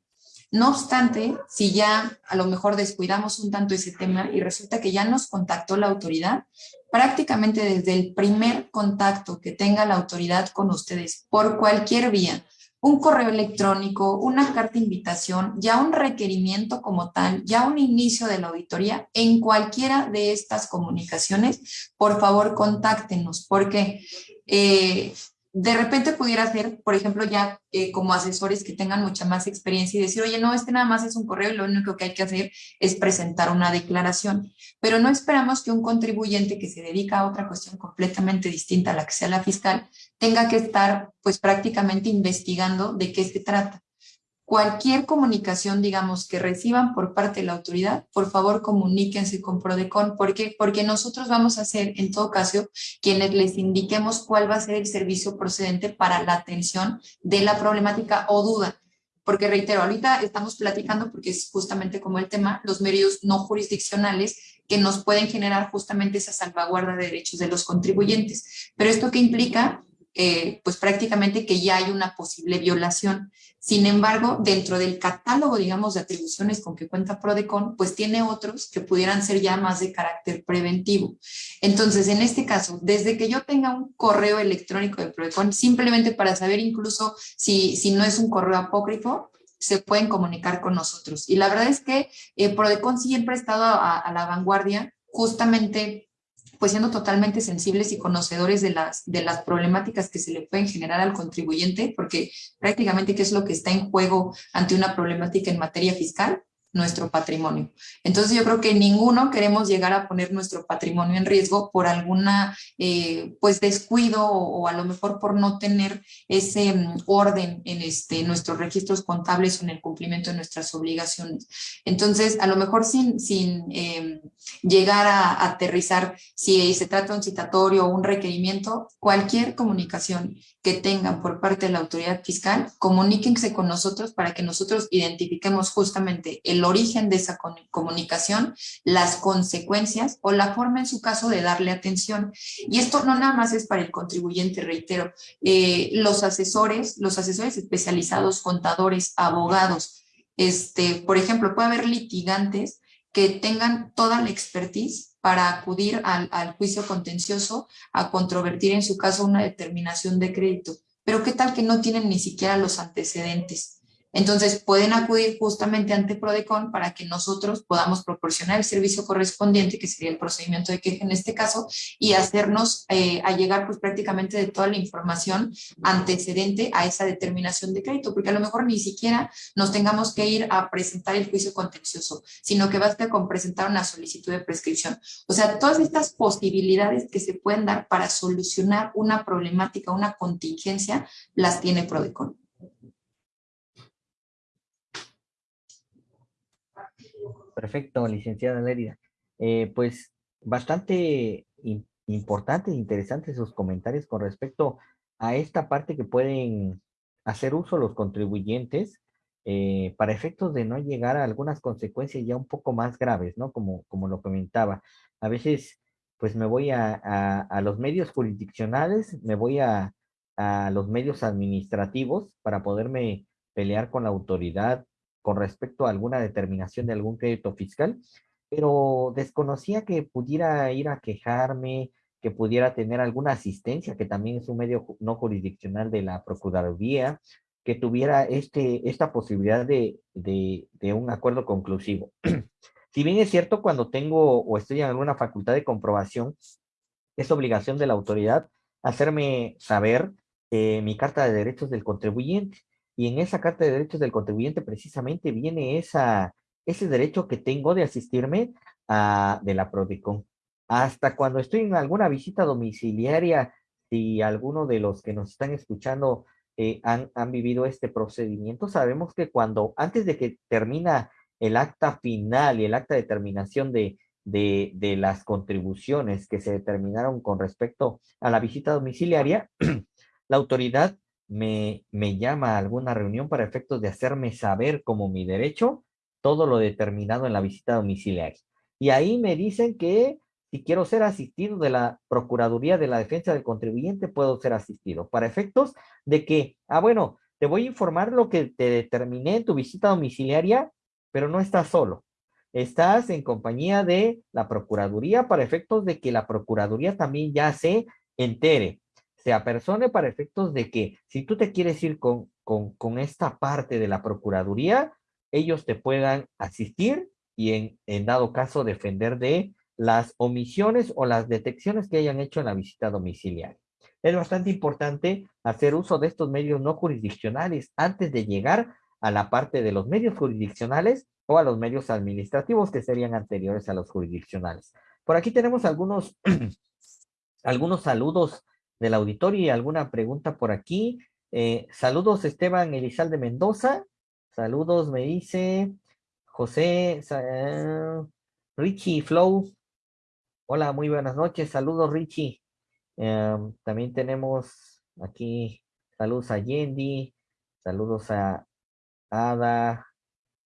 No obstante, si ya a lo mejor descuidamos un tanto ese tema y resulta que ya nos contactó la autoridad, prácticamente desde el primer contacto que tenga la autoridad con ustedes por cualquier vía, un correo electrónico, una carta de invitación, ya un requerimiento como tal, ya un inicio de la auditoría, en cualquiera de estas comunicaciones, por favor contáctenos, porque eh, de repente pudiera ser, por ejemplo, ya eh, como asesores que tengan mucha más experiencia y decir, oye, no, este nada más es un correo y lo único que hay que hacer es presentar una declaración. Pero no esperamos que un contribuyente que se dedica a otra cuestión completamente distinta a la que sea la fiscal tenga que estar pues prácticamente investigando de qué se trata cualquier comunicación, digamos, que reciban por parte de la autoridad, por favor comuníquense con Prodecon. ¿Por qué? Porque nosotros vamos a ser, en todo caso, quienes les indiquemos cuál va a ser el servicio procedente para la atención de la problemática o duda. porque reitero, ahorita estamos platicando, porque es justamente como el tema, los medios no jurisdiccionales que nos pueden generar justamente esa salvaguarda de derechos de los contribuyentes. Pero esto que implica eh, pues prácticamente que ya hay una posible violación. Sin embargo, dentro del catálogo, digamos, de atribuciones con que cuenta Prodecon, pues tiene otros que pudieran ser ya más de carácter preventivo. Entonces, en este caso, desde que yo tenga un correo electrónico de Prodecon, simplemente para saber incluso si, si no es un correo apócrifo, se pueden comunicar con nosotros. Y la verdad es que eh, Prodecon siempre ha estado a la vanguardia justamente pues siendo totalmente sensibles y conocedores de las, de las problemáticas que se le pueden generar al contribuyente, porque prácticamente qué es lo que está en juego ante una problemática en materia fiscal, nuestro patrimonio. Entonces yo creo que ninguno queremos llegar a poner nuestro patrimonio en riesgo por alguna eh, pues descuido o, a lo mejor por no tener ese mm, orden en este, nuestros registros contables o en el cumplimiento de nuestras obligaciones. Entonces a lo mejor sin, sin em, llegar a, aterrizar si se trata de un citatorio o un requerimiento, cualquier comunicación que tengan por parte de la autoridad fiscal, comuníquense con nosotros para que nosotros identifiquemos justamente el origen de esa comunicación, las consecuencias o la forma en su caso de darle atención. Y esto no nada más es para el contribuyente, reitero, eh, los asesores, los asesores especializados, contadores, abogados, este, por ejemplo, puede haber litigantes que tengan toda la expertise para acudir al, juicio contencioso a controvertir en su caso una determinación de crédito. Pero ¿qué tal que no tienen ni siquiera los antecedentes? Entonces pueden acudir justamente ante Prodecon para que nosotros podamos proporcionar el servicio correspondiente, que sería el procedimiento de queja en este caso, y hacernos eh, a llegar pues prácticamente de toda la información antecedente a esa determinación de crédito, porque a lo mejor ni siquiera nos tengamos que ir a presentar el juicio contencioso, sino que basta con presentar una solicitud de prescripción. O sea, todas estas posibilidades que se pueden dar para solucionar una problemática, una contingencia, las tiene Prodecon. Perfecto, licenciada Lérida. Eh, pues bastante importante e interesantes sus comentarios con respecto a esta parte que pueden hacer uso los contribuyentes eh, para efectos de no llegar a algunas consecuencias ya un poco más graves, ¿no? Como, como lo comentaba. A veces, pues me voy a, a, los medios jurisdiccionales, me voy a, a los medios administrativos para poderme pelear con la autoridad con respecto a alguna determinación de algún crédito fiscal, pero desconocía que pudiera ir a quejarme, que pudiera tener alguna asistencia, que también es un medio no jurisdiccional de la Procuraduría, que tuviera este, esta posibilidad de, de, de un acuerdo conclusivo. si bien es cierto, cuando tengo o estoy en alguna facultad de comprobación, es obligación de la autoridad hacerme saber eh, mi carta de derechos del contribuyente. Y en esa Carta de Derechos del Contribuyente precisamente viene esa, ese derecho que tengo de asistirme a, de la PRODECON. Hasta cuando estoy en alguna visita domiciliaria, si alguno de los que nos están escuchando eh, han, han vivido este procedimiento, sabemos que cuando, antes de que termina el acta final y el acta de terminación de, de, de, las contribuciones que se determinaron con respecto a la visita domiciliaria, la autoridad me, me llama a alguna reunión para efectos de hacerme saber como mi derecho todo lo determinado en la visita domiciliaria. Y ahí me dicen que si quiero ser asistido de la Procuraduría de la Defensa del Contribuyente, puedo ser asistido. Para efectos de que, ah, bueno, te voy a informar lo que te determiné en tu visita domiciliaria, pero no estás solo. Estás en compañía de la Procuraduría para efectos de que la Procuraduría también ya se entere se apersone para efectos de que si tú te quieres ir con, con, con esta parte de la Procuraduría, ellos te puedan asistir y en, en dado caso defender de las omisiones o las detecciones que hayan hecho en la visita domiciliaria. Es bastante importante hacer uso de estos medios no jurisdiccionales antes de llegar a la parte de los medios jurisdiccionales o a los medios administrativos que serían anteriores a los jurisdiccionales. Por aquí tenemos algunos, algunos saludos del auditorio y alguna pregunta por aquí. Eh, saludos Esteban Elizalde Mendoza. Saludos, me dice José Richie Flow. Hola, muy buenas noches. Saludos, Richie. Em, también tenemos aquí saludos a Yendi, saludos a Ada,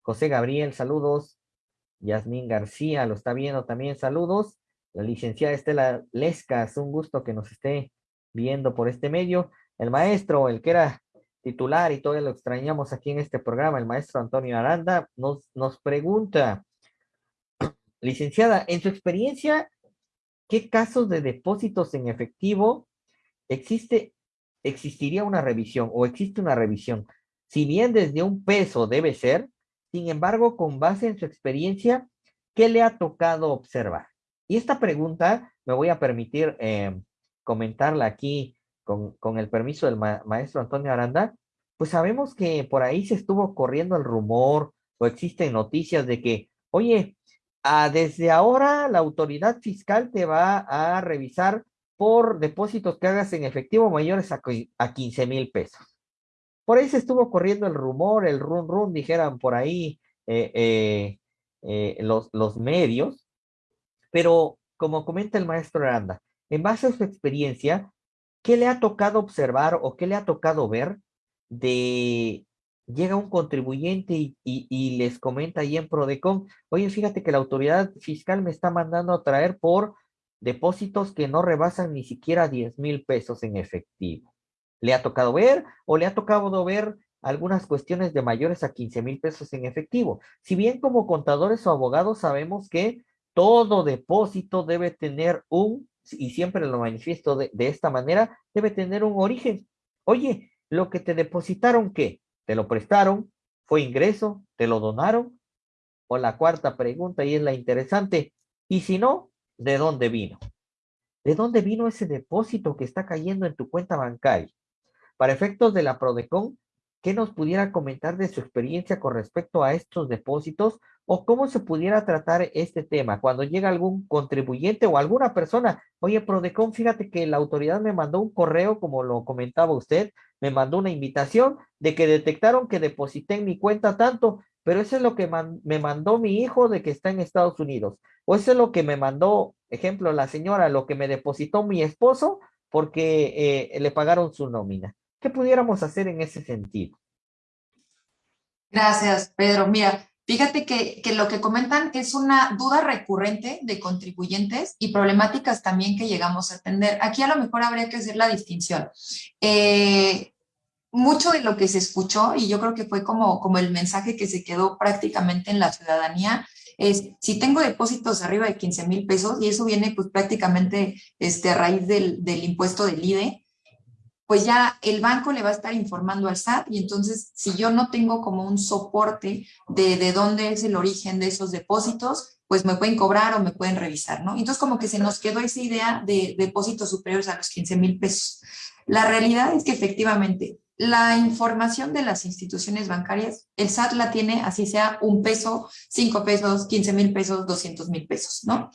José Gabriel, saludos. Yasmín García, lo está viendo también, saludos. La licenciada Estela Lescas, un gusto que nos esté viendo por este medio. El maestro, el que era titular y todavía lo extrañamos aquí en este programa, el maestro Antonio Aranda, nos, nos pregunta, licenciada, en su experiencia, ¿qué casos de depósitos en efectivo existe, existiría una revisión o existe una revisión? Si bien desde un peso debe ser, sin embargo, con base en su experiencia, ¿qué le ha tocado observar? Y esta pregunta me voy a permitir eh, comentarla aquí con, con, el permiso del maestro Antonio Aranda, pues sabemos que por ahí se estuvo corriendo el rumor o existen noticias de que, oye, ah, desde ahora la autoridad fiscal te va a revisar por depósitos que hagas en efectivo mayores a, a 15 mil pesos. Por ahí se estuvo corriendo el rumor, el run run, dijeran por ahí eh, eh, eh, los, los medios, pero como comenta el maestro Aranda, en base a su experiencia, ¿qué le ha tocado observar o qué le ha tocado ver de llega un contribuyente y, y, les comenta ahí en Prodecon, oye, fíjate que la autoridad fiscal me está mandando a traer por depósitos que no rebasan ni siquiera 10 mil pesos en efectivo le ha tocado ver o le ha tocado ver algunas cuestiones de mayores a 15 mil pesos en efectivo. Si bien como contadores o abogados sabemos que todo depósito debe tener un, y siempre lo manifiesto de, de esta manera, debe tener un origen. Oye, lo que te depositaron, ¿qué? ¿Te lo prestaron? ¿Fue ingreso? ¿Te lo donaron? O la cuarta pregunta, y es la interesante, y si no, ¿de dónde vino? ¿De dónde vino ese depósito que está cayendo en tu cuenta bancaria? Para efectos de la PRODECON, ¿qué nos pudiera comentar de su experiencia con respecto a estos depósitos o cómo se pudiera tratar este tema cuando llega algún contribuyente o alguna persona? Oye, PRODECON, fíjate que la autoridad me mandó un correo, como lo comentaba usted, me mandó una invitación de que detectaron que deposité en mi cuenta tanto, pero eso es lo que me mandó mi hijo de que está en Estados Unidos. O eso es lo que me mandó, ejemplo, la señora, lo que me depositó mi esposo porque eh, le pagaron su nómina. ¿Qué pudiéramos hacer en ese sentido? Gracias, Pedro. Mira, fíjate que, que, lo que comentan es una duda recurrente de contribuyentes y problemáticas también que llegamos a atender. Aquí a lo mejor habría que hacer la distinción. Eh, mucho de lo que se escuchó, y yo creo que fue como, como el mensaje que se quedó prácticamente en la ciudadanía, es si tengo depósitos arriba de 15 mil pesos, y eso viene pues prácticamente este, a raíz del, del impuesto del IDE, pues ya el banco le va a estar informando al SAT y entonces si yo no tengo como un soporte de, de dónde es el origen de esos depósitos, pues me pueden cobrar o me pueden revisar, ¿no? Entonces como que se nos quedó esa idea de depósitos superiores a los 15 mil pesos. La realidad es que efectivamente la información de las instituciones bancarias, el SAT la tiene así sea un peso, cinco pesos, 15 mil pesos, 200 mil pesos, ¿no?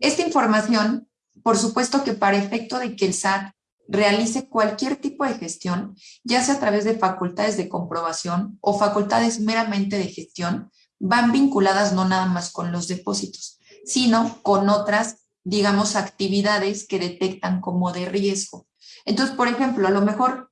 Esta información, por supuesto que para efecto de que el SAT realice cualquier tipo de gestión, ya sea a través de facultades de comprobación o facultades meramente de gestión, van vinculadas no nada más con los depósitos, sino con otras, digamos, actividades que detectan como de riesgo. Entonces, por ejemplo, a lo mejor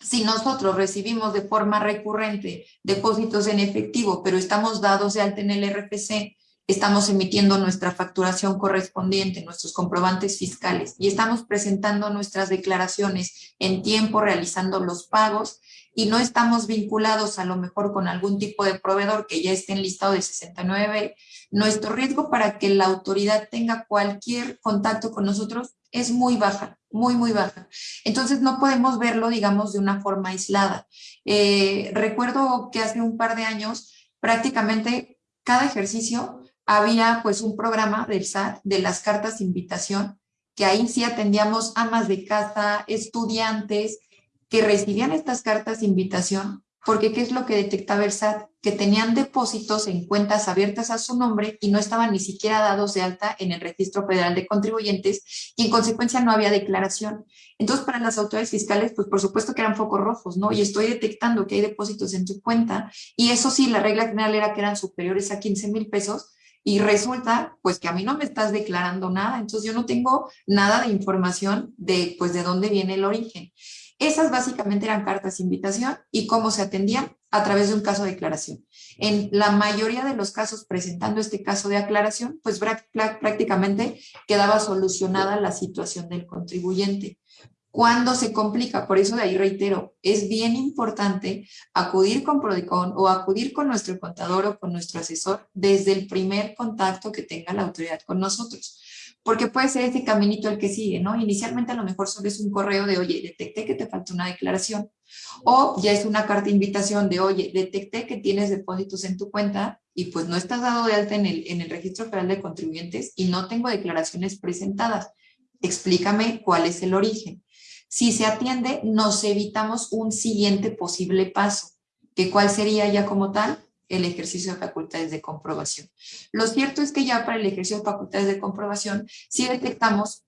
si nosotros recibimos de forma recurrente depósitos en efectivo, pero estamos dados de alta en el RFC estamos emitiendo nuestra facturación correspondiente, nuestros comprobantes fiscales y estamos presentando nuestras declaraciones en tiempo, realizando los pagos y no estamos vinculados a lo mejor con algún tipo de proveedor que ya esté en listado de 69, nuestro riesgo para que la autoridad tenga cualquier contacto con nosotros es muy baja, muy, muy baja. Entonces no podemos verlo, digamos, de una forma aislada. Eh, recuerdo que hace un par de años prácticamente cada ejercicio había pues un programa del SAT de las cartas de invitación, que ahí sí atendíamos amas de casa, estudiantes que recibían estas cartas de invitación, porque ¿qué es lo que detectaba el SAT? Que tenían depósitos en cuentas abiertas a su nombre y no estaban ni siquiera dados de alta en el Registro Federal de Contribuyentes y en consecuencia no había declaración. Entonces, para las autoridades fiscales, pues por supuesto que eran focos rojos, ¿no? Y estoy detectando que hay depósitos en tu cuenta y eso sí, la regla general era que eran superiores a 15 mil pesos, y resulta pues que a mí no me estás declarando nada, entonces yo no tengo nada de información de pues de dónde viene el origen. Esas básicamente eran cartas de invitación y cómo se atendían a través de un caso de declaración. En la mayoría de los casos presentando este caso de aclaración, pues prácticamente quedaba solucionada la situación del contribuyente. Cuando se complica, por eso de ahí reitero, es bien importante acudir con Prodicon o acudir con nuestro contador o con nuestro asesor desde el primer contacto que tenga la autoridad con nosotros porque puede ser ese caminito el que sigue, ¿no? Inicialmente a lo mejor solo es un correo de, oye, detecté que te falta una declaración, o ya es una carta de invitación de, oye, detecté que tienes depósitos en tu cuenta y pues no estás dado de alta en el, en el Registro Federal de Contribuyentes y no tengo declaraciones presentadas. Explícame cuál es el origen. Si se atiende, nos evitamos un siguiente posible paso, que cuál sería ya como tal, el ejercicio de facultades de comprobación. Lo cierto es que ya para el ejercicio de facultades de comprobación, si detectamos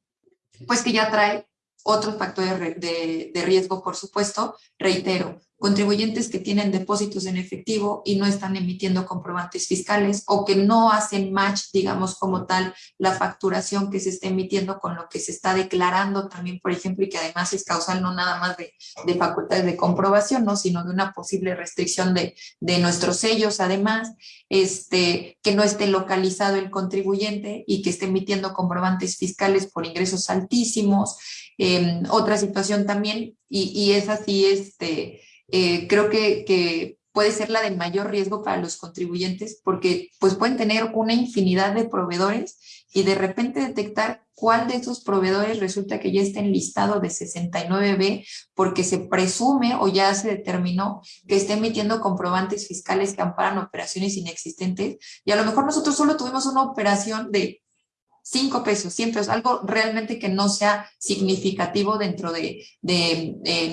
pues que ya trae otros factores de, de riesgo, por supuesto, reitero, contribuyentes que tienen depósitos en efectivo y no están emitiendo comprobantes fiscales o que no hacen match, digamos, como tal, la facturación que se está emitiendo con lo que se está declarando también, por ejemplo, y que además es causal no nada más de, de facultades de comprobación, ¿no? sino de una posible restricción de, de nuestros sellos, además, este, que no esté localizado el contribuyente y que esté emitiendo comprobantes fiscales por ingresos altísimos. Eh, otra situación también, y, y es así, este, eh, creo que, puede ser la de mayor riesgo para los contribuyentes porque pues pueden tener una infinidad de proveedores y de repente detectar cuál de esos proveedores resulta que ya está en listado de 69B porque se presume o ya se determinó que está emitiendo comprobantes fiscales que amparan operaciones inexistentes. Y a lo mejor nosotros solo tuvimos una operación de cinco pesos, siempre es algo realmente que no sea significativo dentro de,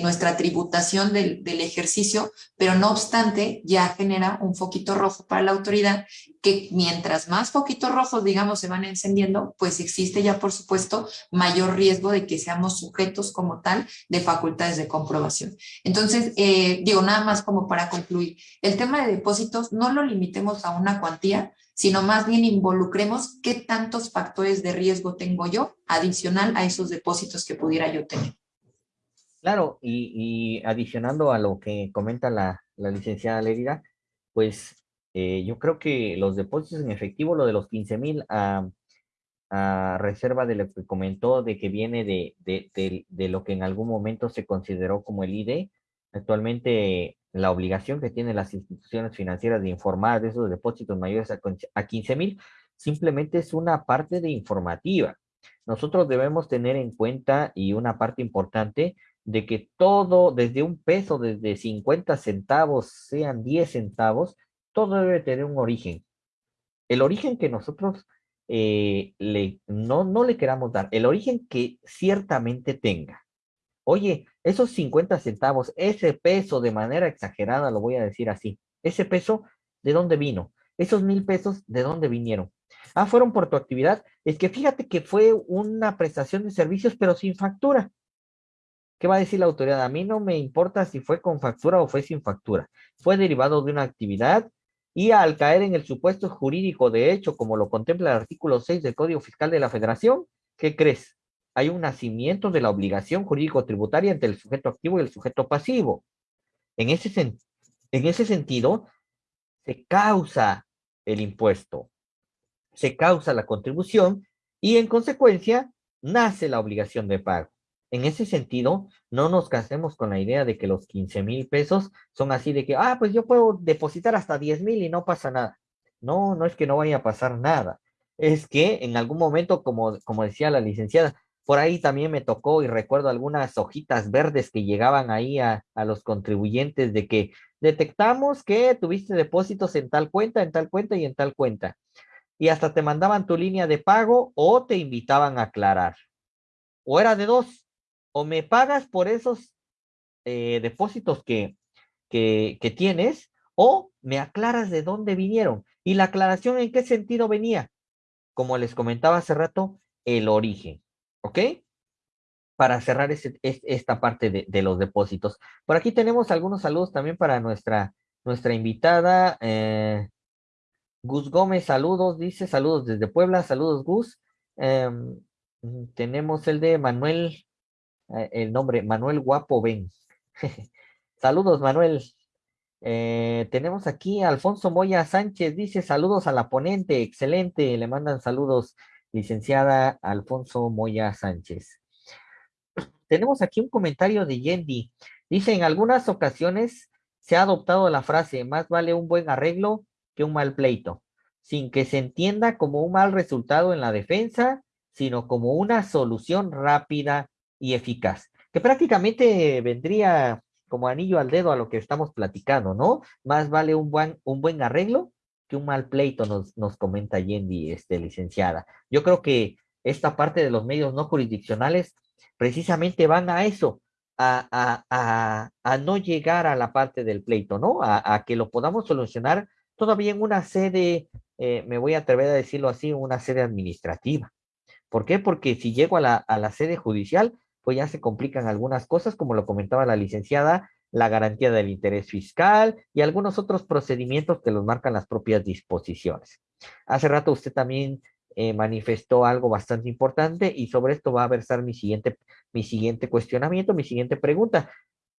nuestra tributación del, del, ejercicio, pero no obstante ya genera un foquito rojo para la autoridad que mientras más foquitos rojos, digamos, se van encendiendo, pues existe ya, por supuesto, mayor riesgo de que seamos sujetos como tal de facultades de comprobación. Entonces, eh, digo, nada más como para concluir, el tema de depósitos no lo limitemos a una cuantía, sino más bien involucremos qué tantos factores de riesgo tengo yo adicional a esos depósitos que pudiera yo tener. Claro, y, adicionando a lo que comenta la, licenciada Lérida, pues eh, yo creo que los depósitos en efectivo, lo de los 15 mil a, reserva de lo que comentó, de que viene de, de, lo que en algún momento se consideró como el IDE, actualmente la obligación que tienen las instituciones financieras de informar de esos depósitos mayores a 15 mil, simplemente es una parte de informativa. Nosotros debemos tener en cuenta y una parte importante de que todo, desde un peso, desde 50 centavos, sean 10 centavos, todo debe tener un origen. El origen que nosotros eh, no, no le queramos dar, el origen que ciertamente tenga. Oye, esos 50 centavos, ese peso de manera exagerada, lo voy a decir así, ese peso, ¿de dónde vino? Esos mil pesos, ¿de dónde vinieron? Ah, fueron por tu actividad. Es que fíjate que fue una prestación de servicios, pero sin factura. ¿Qué va a decir la autoridad? A mí no me importa si fue con factura o fue sin factura. Fue derivado de una actividad y al caer en el supuesto jurídico de hecho, como lo contempla el artículo 6 del Código Fiscal de la Federación, ¿qué crees? Hay un nacimiento de la obligación jurídico-tributaria entre el sujeto activo y el sujeto pasivo. En ese, en ese sentido, se causa el impuesto, se causa la contribución y en consecuencia nace la obligación de pago. En ese sentido, no nos casemos con la idea de que los 15 mil pesos son así de que, ah, pues yo puedo depositar hasta 10 mil y no pasa nada. No, no es que no vaya a pasar nada. Es que en algún momento, como, como decía la licenciada, por ahí también me tocó y recuerdo algunas hojitas verdes que llegaban ahí a, los contribuyentes de que detectamos que tuviste depósitos en tal cuenta, en tal cuenta y en tal cuenta. Y hasta te mandaban tu línea de pago o te invitaban a aclarar. O era de dos, o me pagas por esos eh, depósitos que, que, que tienes, o me aclaras de dónde vinieron. Y la aclaración en qué sentido venía. Como les comentaba hace rato, el origen. ¿Ok? Para cerrar esta parte de, los depósitos. Por aquí tenemos algunos saludos también para nuestra, nuestra invitada. Eh, Gus Gómez, saludos, dice, saludos desde Puebla, saludos Gus. Em, tenemos el de Manuel eh, el nombre, Manuel Guapo Ben. saludos, Manuel. Eh, tenemos aquí Alfonso Moya Sánchez, dice saludos a la ponente, excelente, le mandan saludos, licenciada Alfonso Moya Sánchez. Tenemos aquí un comentario de Yendi, dice, en algunas ocasiones se ha adoptado la frase, más vale un buen arreglo que un mal pleito, sin que se entienda como un mal resultado en la defensa, sino como una solución rápida y eficaz, que prácticamente vendría como anillo al dedo a lo que estamos platicando, ¿no? Más vale un buen, un buen arreglo que un mal pleito, nos, nos comenta Yendi, este, licenciada. Yo creo que esta parte de los medios no jurisdiccionales precisamente van a eso, a, a, a, no llegar a la parte del pleito, ¿no? A, que lo podamos solucionar todavía en una sede, eh, me voy a atrever a decirlo así, una sede administrativa. ¿Por qué? Porque si llego a la, a la sede judicial, pues ya se complican algunas cosas, como lo comentaba la licenciada, la garantía del interés fiscal y algunos otros procedimientos que los marcan las propias disposiciones. Hace rato usted también eh, manifestó algo bastante importante y sobre esto va a versar mi siguiente, mi siguiente cuestionamiento, mi siguiente pregunta.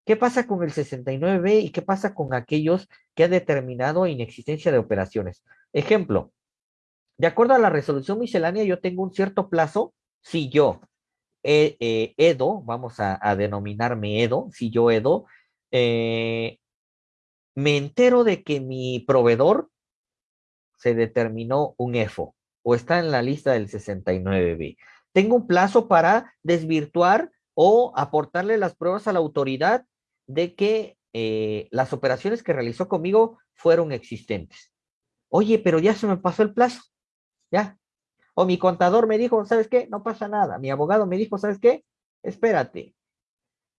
¿Qué pasa con el 69B y qué pasa con aquellos que han determinado inexistencia de operaciones? Ejemplo, de acuerdo a la resolución miscelánea, yo tengo un cierto plazo si yo eh, Edo, vamos a, denominarme Edo, si yo Edo, eh, me entero de que mi proveedor se determinó un EFO o está en la lista del 69B. Tengo un plazo para desvirtuar o aportarle las pruebas a la autoridad de que eh, las operaciones que realizó conmigo fueron existentes. Oye, pero ya se me pasó el plazo. Ya, o mi contador me dijo, ¿sabes qué? No pasa nada. Mi abogado me dijo, ¿sabes qué? Espérate.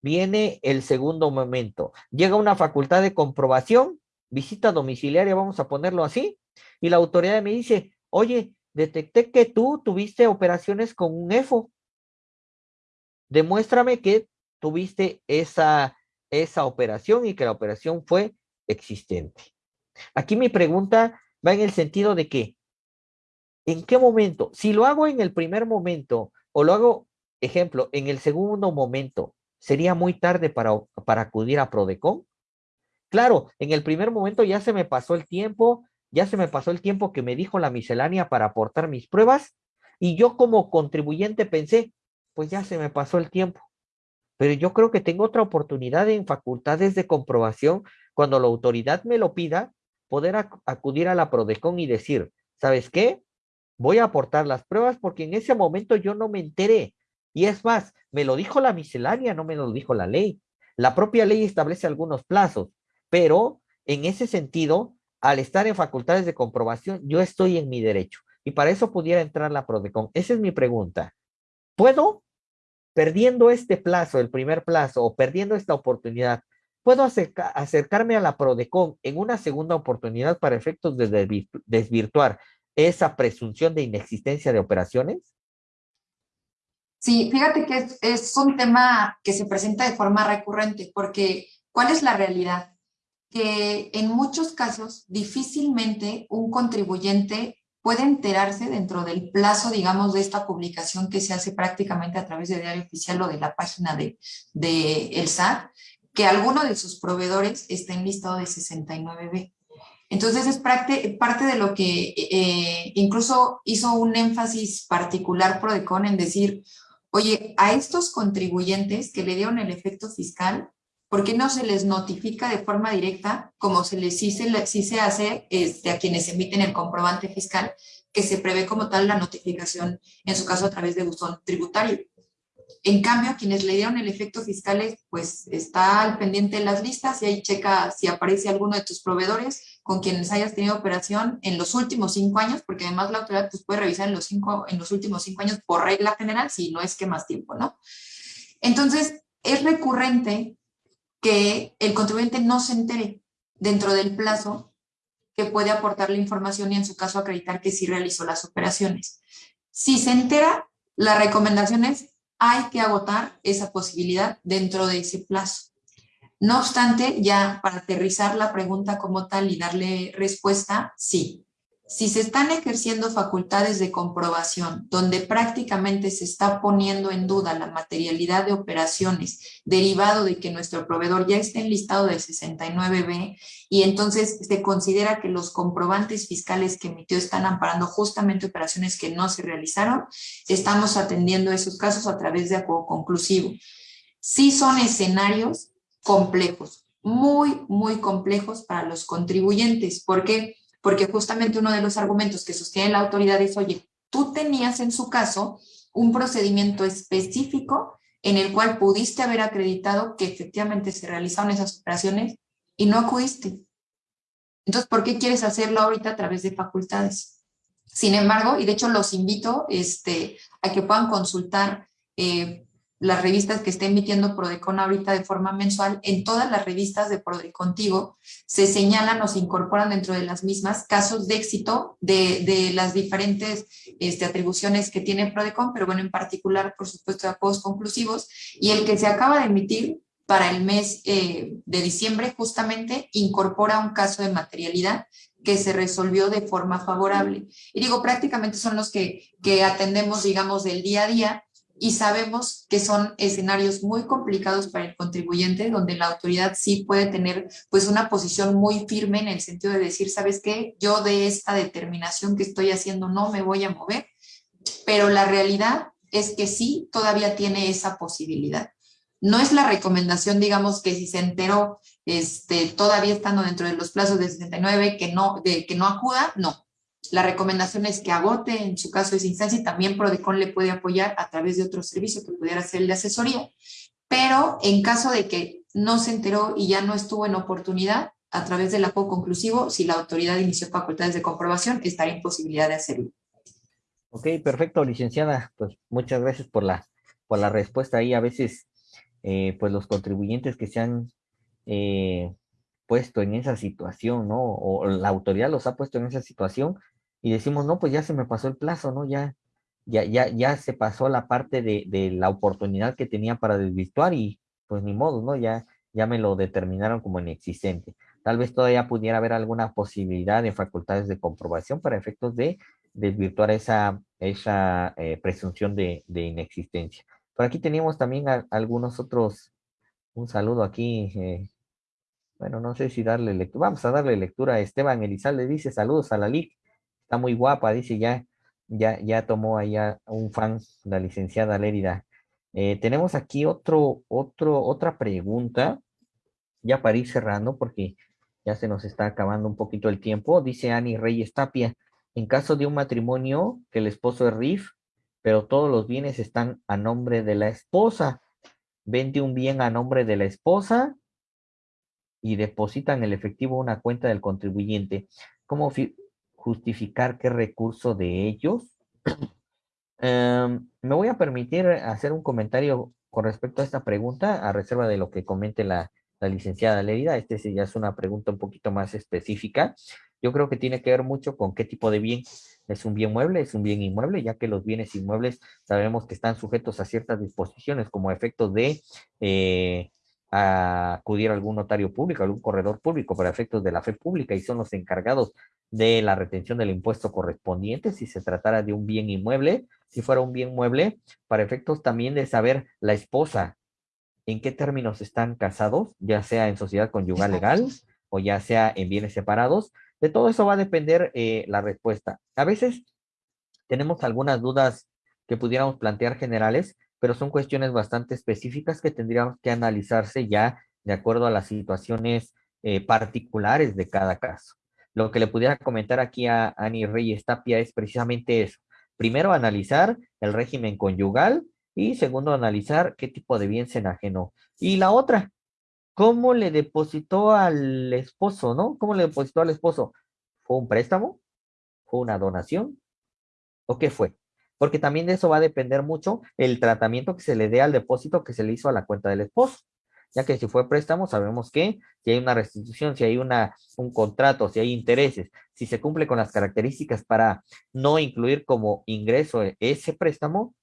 Viene el segundo momento. Llega una facultad de comprobación, visita domiciliaria, vamos a ponerlo así, y la autoridad me dice, oye, detecté que tú tuviste operaciones con un EFO. Demuéstrame que tuviste esa, esa operación y que la operación fue existente. Aquí mi pregunta va en el sentido de que ¿En qué momento? Si lo hago en el primer momento o lo hago, ejemplo, en el segundo momento, ¿sería muy tarde para, para acudir a Prodecon? Claro, en el primer momento ya se me pasó el tiempo, ya se me pasó el tiempo que me dijo la miscelánea para aportar mis pruebas y yo como contribuyente pensé, pues ya se me pasó el tiempo. Pero yo creo que tengo otra oportunidad en facultades de comprobación cuando la autoridad me lo pida, poder acudir a la Prodecon y decir, ¿sabes qué? voy a aportar las pruebas porque en ese momento yo no me enteré. Y es más, me lo dijo la miscelánea, no me lo dijo la ley. La propia ley establece algunos plazos, pero en ese sentido, al estar en facultades de comprobación, yo estoy en mi derecho. Y para eso pudiera entrar la PRODECON. Esa es mi pregunta. ¿Puedo, perdiendo este plazo, el primer plazo, o perdiendo esta oportunidad, puedo acercarme a la PRODECON en una segunda oportunidad para efectos de desvirtuar esa presunción de inexistencia de operaciones? Sí, fíjate que es, un tema que se presenta de forma recurrente, porque ¿cuál es la realidad? Que en muchos casos difícilmente un contribuyente puede enterarse dentro del plazo, digamos, de esta publicación que se hace prácticamente a través de Diario Oficial o de la página de, de el SAT, que alguno de sus proveedores está en listado de 69B. Entonces es parte, parte de lo que eh, incluso hizo un énfasis particular Prodecon en decir, oye, a estos contribuyentes que le dieron el efecto fiscal, ¿por qué no se les notifica de forma directa, como se les sí se, se hace este, a quienes emiten el comprobante fiscal, que se prevé como tal la notificación, en su caso a través de buzón tributario? En cambio, quienes le dieron el efecto fiscal, pues está al pendiente de las listas y ahí checa si aparece alguno de tus proveedores con quienes hayas tenido operación en los últimos cinco años, porque además la autoridad pues, puede revisar en los, cinco, en los últimos cinco años por regla general, si no es que más tiempo, ¿no? Entonces, es recurrente que el contribuyente no se entere dentro del plazo que puede aportar la información y en su caso acreditar que sí realizó las operaciones. Si se entera, la recomendación es hay que agotar esa posibilidad dentro de ese plazo. No obstante, ya para aterrizar la pregunta como tal y darle respuesta, sí. si se están ejerciendo facultades de comprobación donde prácticamente se está poniendo en duda la materialidad de operaciones derivado de que nuestro proveedor ya esté en listado del 69B y entonces se considera que los comprobantes fiscales que emitió están amparando justamente operaciones que no se realizaron, estamos atendiendo esos casos a través de acuerdo conclusivo. Sí son escenarios complejos, muy, muy complejos para los contribuyentes. ¿Por qué? porque justamente uno de los argumentos que sostiene la autoridad es, oye, tú tenías en su caso un procedimiento específico en el cual pudiste haber acreditado que efectivamente se realizaron esas operaciones y no acudiste. Entonces, ¿por qué quieres hacerlo ahorita a través de facultades? Sin embargo, y de hecho los invito este, a que puedan consultar eh, las revistas que está emitiendo Prodecon ahorita de forma mensual, en todas las revistas de Prodecontigo se señalan o se incorporan dentro de las mismas casos de éxito de, de las diferentes este, atribuciones que tiene Prodecon, pero bueno, en particular, por supuesto, de apodos conclusivos, y el que se acaba de emitir para el mes eh, de diciembre justamente incorpora un caso de materialidad que se resolvió de forma favorable. Y digo, prácticamente son los que, que atendemos, digamos, del día a día, y sabemos que son escenarios muy complicados para el contribuyente, donde la autoridad sí puede tener pues una posición muy firme en el sentido de decir, ¿sabes qué? Yo de esta determinación que estoy haciendo no me voy a mover, pero la realidad es que sí todavía tiene esa posibilidad. No es la recomendación, digamos, que si se enteró este, todavía estando dentro de los plazos de 69 que no, de, que no acuda, no. La recomendación es que agote en su caso esa instancia y también Prodecon le puede apoyar a través de otro servicio que pudiera ser el de asesoría. Pero en caso de que no se enteró y ya no estuvo en oportunidad, a través del apoyo conclusivo, si la autoridad inició facultades de comprobación, estaría en posibilidad de hacerlo. Ok, perfecto, licenciada. Pues muchas gracias por la, por la respuesta ahí. A veces, eh, pues los contribuyentes que se han eh, puesto en esa situación, ¿no? O la autoridad los ha puesto en esa situación, y decimos, no, pues ya se me pasó el plazo, ¿no? Ya, ya, ya, ya se pasó la parte de, de la oportunidad que tenía para desvirtuar y pues ni modo, ¿no? Ya, ya me lo determinaron como inexistente. Tal vez todavía pudiera haber alguna posibilidad de facultades de comprobación para efectos de desvirtuar esa, esa eh, presunción de, inexistencia. Por aquí teníamos también algunos otros, un saludo aquí, eh, bueno, no sé si darle lectura, vamos a darle lectura a Esteban Elizalde, dice saludos a la LIC, está muy guapa, dice ya, ya, ya tomó allá un fan, la licenciada Lérida. Eh, tenemos aquí otro, otro, otra pregunta, ya para ir cerrando, porque ya se nos está acabando un poquito el tiempo. Dice Ani Reyes Tapia, en caso de un matrimonio que el esposo es RIF, pero todos los bienes están a nombre de la esposa, vende un bien a nombre de la esposa y depositan el efectivo una cuenta del contribuyente. ¿Cómo, justificar qué recurso de ellos. Em, me voy a permitir hacer un comentario con respecto a esta pregunta, a reserva de lo que comente la, la licenciada Lerida. Este ya es una pregunta un poquito más específica. Yo creo que tiene que ver mucho con qué tipo de bien. ¿Es un bien mueble? ¿Es un bien inmueble? Ya que los bienes inmuebles sabemos que están sujetos a ciertas disposiciones como efectos de eh, acudir a algún notario público, algún corredor público para efectos de la fe pública y son los encargados de la retención del impuesto correspondiente si se tratara de un bien inmueble, si fuera un bien mueble, para efectos también de saber la esposa en qué términos están casados, ya sea en sociedad conyugal legal o ya sea en bienes separados. De todo eso va a depender eh, la respuesta. A veces tenemos algunas dudas que pudiéramos plantear generales, pero son cuestiones bastante específicas que tendríamos que analizarse ya de acuerdo a las situaciones eh, particulares de cada caso. Lo que le pudiera comentar aquí a Ani Reyes Tapia es precisamente eso. Primero, analizar el régimen conyugal y segundo, analizar qué tipo de bien se enajenó. Y la otra, ¿cómo le depositó al esposo, no? ¿Cómo le depositó al esposo? ¿Fue un préstamo? ¿Fue una donación? ¿O qué fue? Porque también de eso va a depender mucho el tratamiento que se le dé al depósito que se le hizo a la cuenta del esposo ya que si fue préstamo, sabemos que si hay una restitución, si hay una, un contrato, si hay intereses, si se cumple con las características para no incluir como ingreso ese préstamo,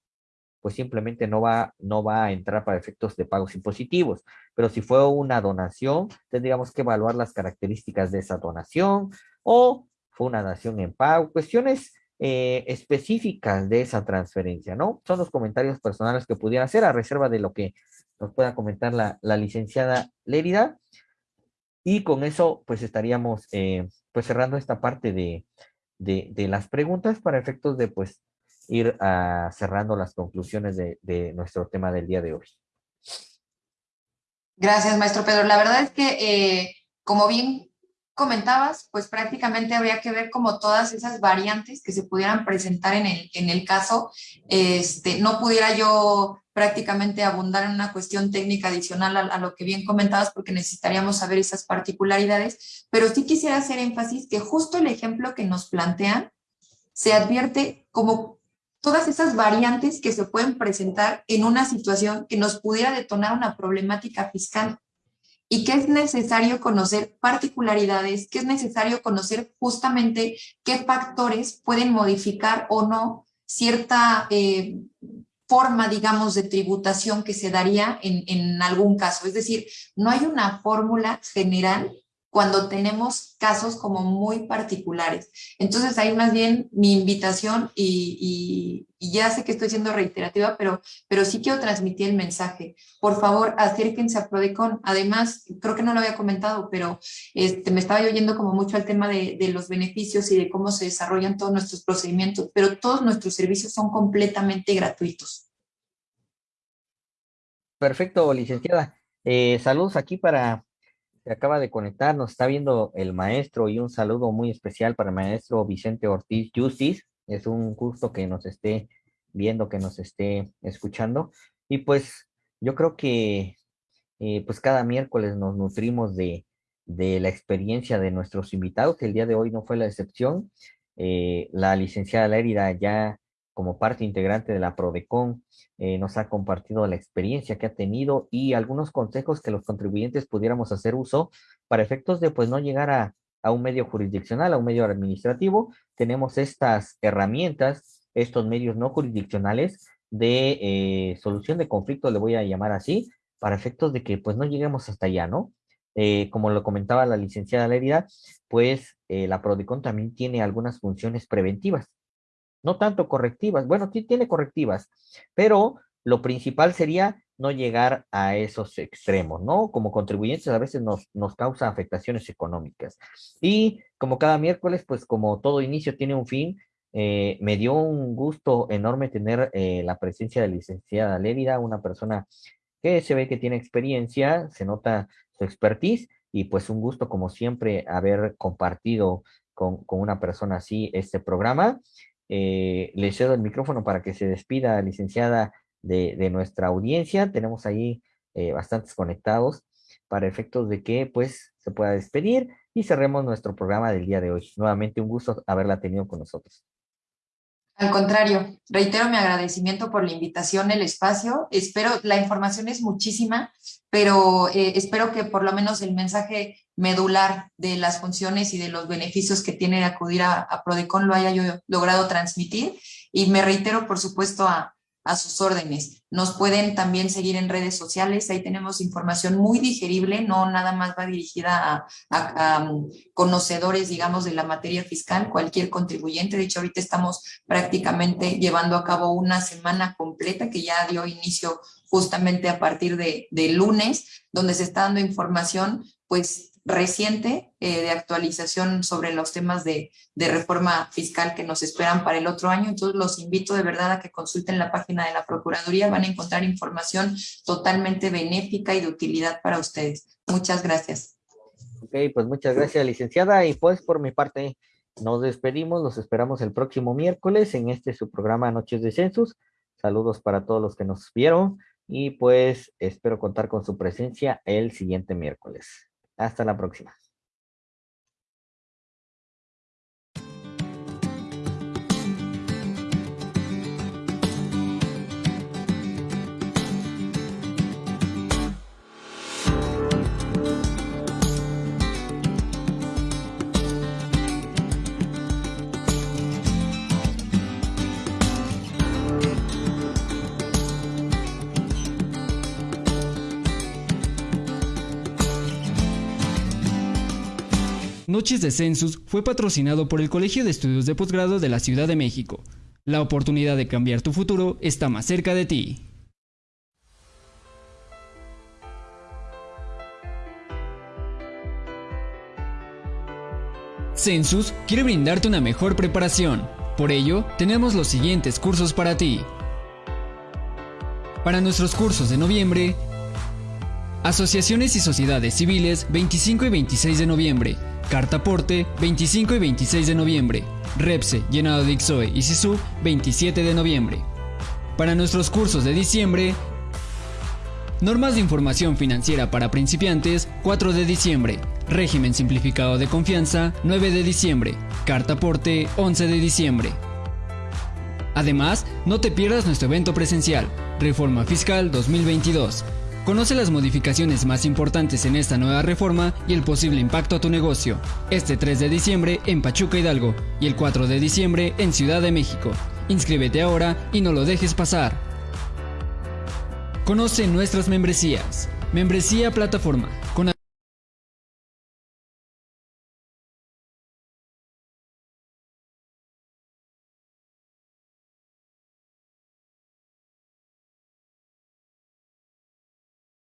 pues simplemente no va, no va a entrar para efectos de pagos impositivos. Pero si fue una donación, tendríamos que evaluar las características de esa donación o fue una dación en pago, cuestiones eh, específicas de esa transferencia, ¿no? Son los comentarios personales que pudiera hacer a reserva de lo que nos pueda comentar la, licenciada Lérida. Y con eso, pues estaríamos eh, pues cerrando esta parte de, de, las preguntas para efectos de pues ir uh, cerrando las conclusiones de, de, nuestro tema del día de hoy. Gracias, maestro Pedro. La verdad es que, eh, como bien comentabas, pues prácticamente habría que ver como todas esas variantes que se pudieran presentar en el, en el caso. Este, no pudiera yo prácticamente abundar en una cuestión técnica adicional a, a, lo que bien comentabas porque necesitaríamos saber esas particularidades, pero sí quisiera hacer énfasis que justo el ejemplo que nos plantean se advierte como todas esas variantes que se pueden presentar en una situación que nos pudiera detonar una problemática fiscal y que es necesario conocer particularidades, que es necesario conocer justamente qué factores pueden modificar o no cierta eh, forma, digamos, de tributación que se daría en, en algún caso. Es decir, no hay una fórmula general cuando tenemos casos como muy particulares. Entonces ahí más bien mi invitación y, ya sé que estoy siendo reiterativa, pero, pero sí quiero transmitir el mensaje. Por favor, acérquense a Prodecon. Además, creo que no lo había comentado, pero este, me estaba oyendo como mucho al tema de, de los beneficios y de cómo se desarrollan todos nuestros procedimientos, pero todos nuestros servicios son completamente gratuitos. Perfecto, licenciada. Eh, saludos aquí para acaba de conectar, nos está viendo el maestro y un saludo muy especial para el maestro Vicente Ortiz Justice. Es un gusto que nos esté viendo, que nos esté escuchando. Y pues yo creo que eh, pues cada miércoles nos nutrimos de, de, la experiencia de nuestros invitados. El día de hoy no fue la excepción. Eh, la licenciada Lérida ya como parte integrante de la PRODECON, eh, nos ha compartido la experiencia que ha tenido y algunos consejos que los contribuyentes pudiéramos hacer uso para efectos de pues no llegar a, a un medio jurisdiccional, a un medio administrativo. Tenemos estas herramientas, estos medios no jurisdiccionales de eh, solución de conflicto, le voy a llamar así, para efectos de que pues no lleguemos hasta allá, ¿no? Eh, como lo comentaba la licenciada Lérida, pues la PRODECON también tiene algunas funciones preventivas no tanto correctivas, bueno, sí tiene correctivas, pero lo principal sería no llegar a esos extremos, ¿no? Como contribuyentes a veces nos, nos causa afectaciones económicas. Y como cada miércoles, pues como todo inicio tiene un fin, eh, me dio un gusto enorme tener eh, la presencia de la licenciada Lérida, una persona que se ve que tiene experiencia, se nota su expertise y pues un gusto como siempre haber compartido con, con una persona así este programa. Eh, le cedo el micrófono para que se despida, licenciada, de, nuestra audiencia. Tenemos ahí eh, bastantes conectados para efectos de que pues se pueda despedir y cerremos nuestro programa del día de hoy. Nuevamente un gusto haberla tenido con nosotros. Al contrario, reitero mi agradecimiento por la invitación, el espacio. Espero, la información es muchísima, pero eh, espero que por lo menos el mensaje medular de las funciones y de los beneficios que tiene acudir a, a Prodecon lo haya yo logrado transmitir. Y me reitero, por supuesto, a, a sus órdenes. Nos pueden también seguir en redes sociales, ahí tenemos información muy digerible, no nada más va dirigida a, um, conocedores, digamos, de la materia fiscal, cualquier contribuyente. De hecho, ahorita estamos prácticamente llevando a cabo una semana completa que ya dio inicio justamente a partir de, de lunes, donde se está dando información pues reciente eh, de actualización sobre los temas de, de, reforma fiscal que nos esperan para el otro año. Entonces los invito de verdad a que consulten la página de la Procuraduría. Van a encontrar información totalmente benéfica y de utilidad para ustedes. Muchas gracias. Ok, pues muchas gracias, licenciada. Y pues por mi parte nos despedimos. Los esperamos el próximo miércoles en este su programa Noches de Census. Saludos para todos los que nos vieron y pues espero contar con su presencia el siguiente miércoles. Hasta la próxima. Noches de Census fue patrocinado por el Colegio de Estudios de Posgrado de la Ciudad de México. La oportunidad de cambiar tu futuro está más cerca de ti. Census quiere brindarte una mejor preparación. Por ello, tenemos los siguientes cursos para ti. Para nuestros cursos de noviembre, Asociaciones y Sociedades Civiles 25 y 26 de noviembre, Cartaporte 25 y 26 de noviembre, Repse, Llenado de Ixoe y Sisu 27 de noviembre. Para nuestros cursos de diciembre, Normas de Información Financiera para Principiantes 4 de diciembre, Régimen Simplificado de Confianza 9 de diciembre, Cartaporte 11 de diciembre. Además, no te pierdas nuestro evento presencial, Reforma Fiscal 2022 Conoce las modificaciones más importantes en esta nueva reforma y el posible impacto a tu negocio. Este 3 de diciembre en Pachuca Hidalgo y el 4 de diciembre en Ciudad de México. Inscríbete ahora y no lo dejes pasar. Conoce nuestras membresías. Membresía Plataforma. Con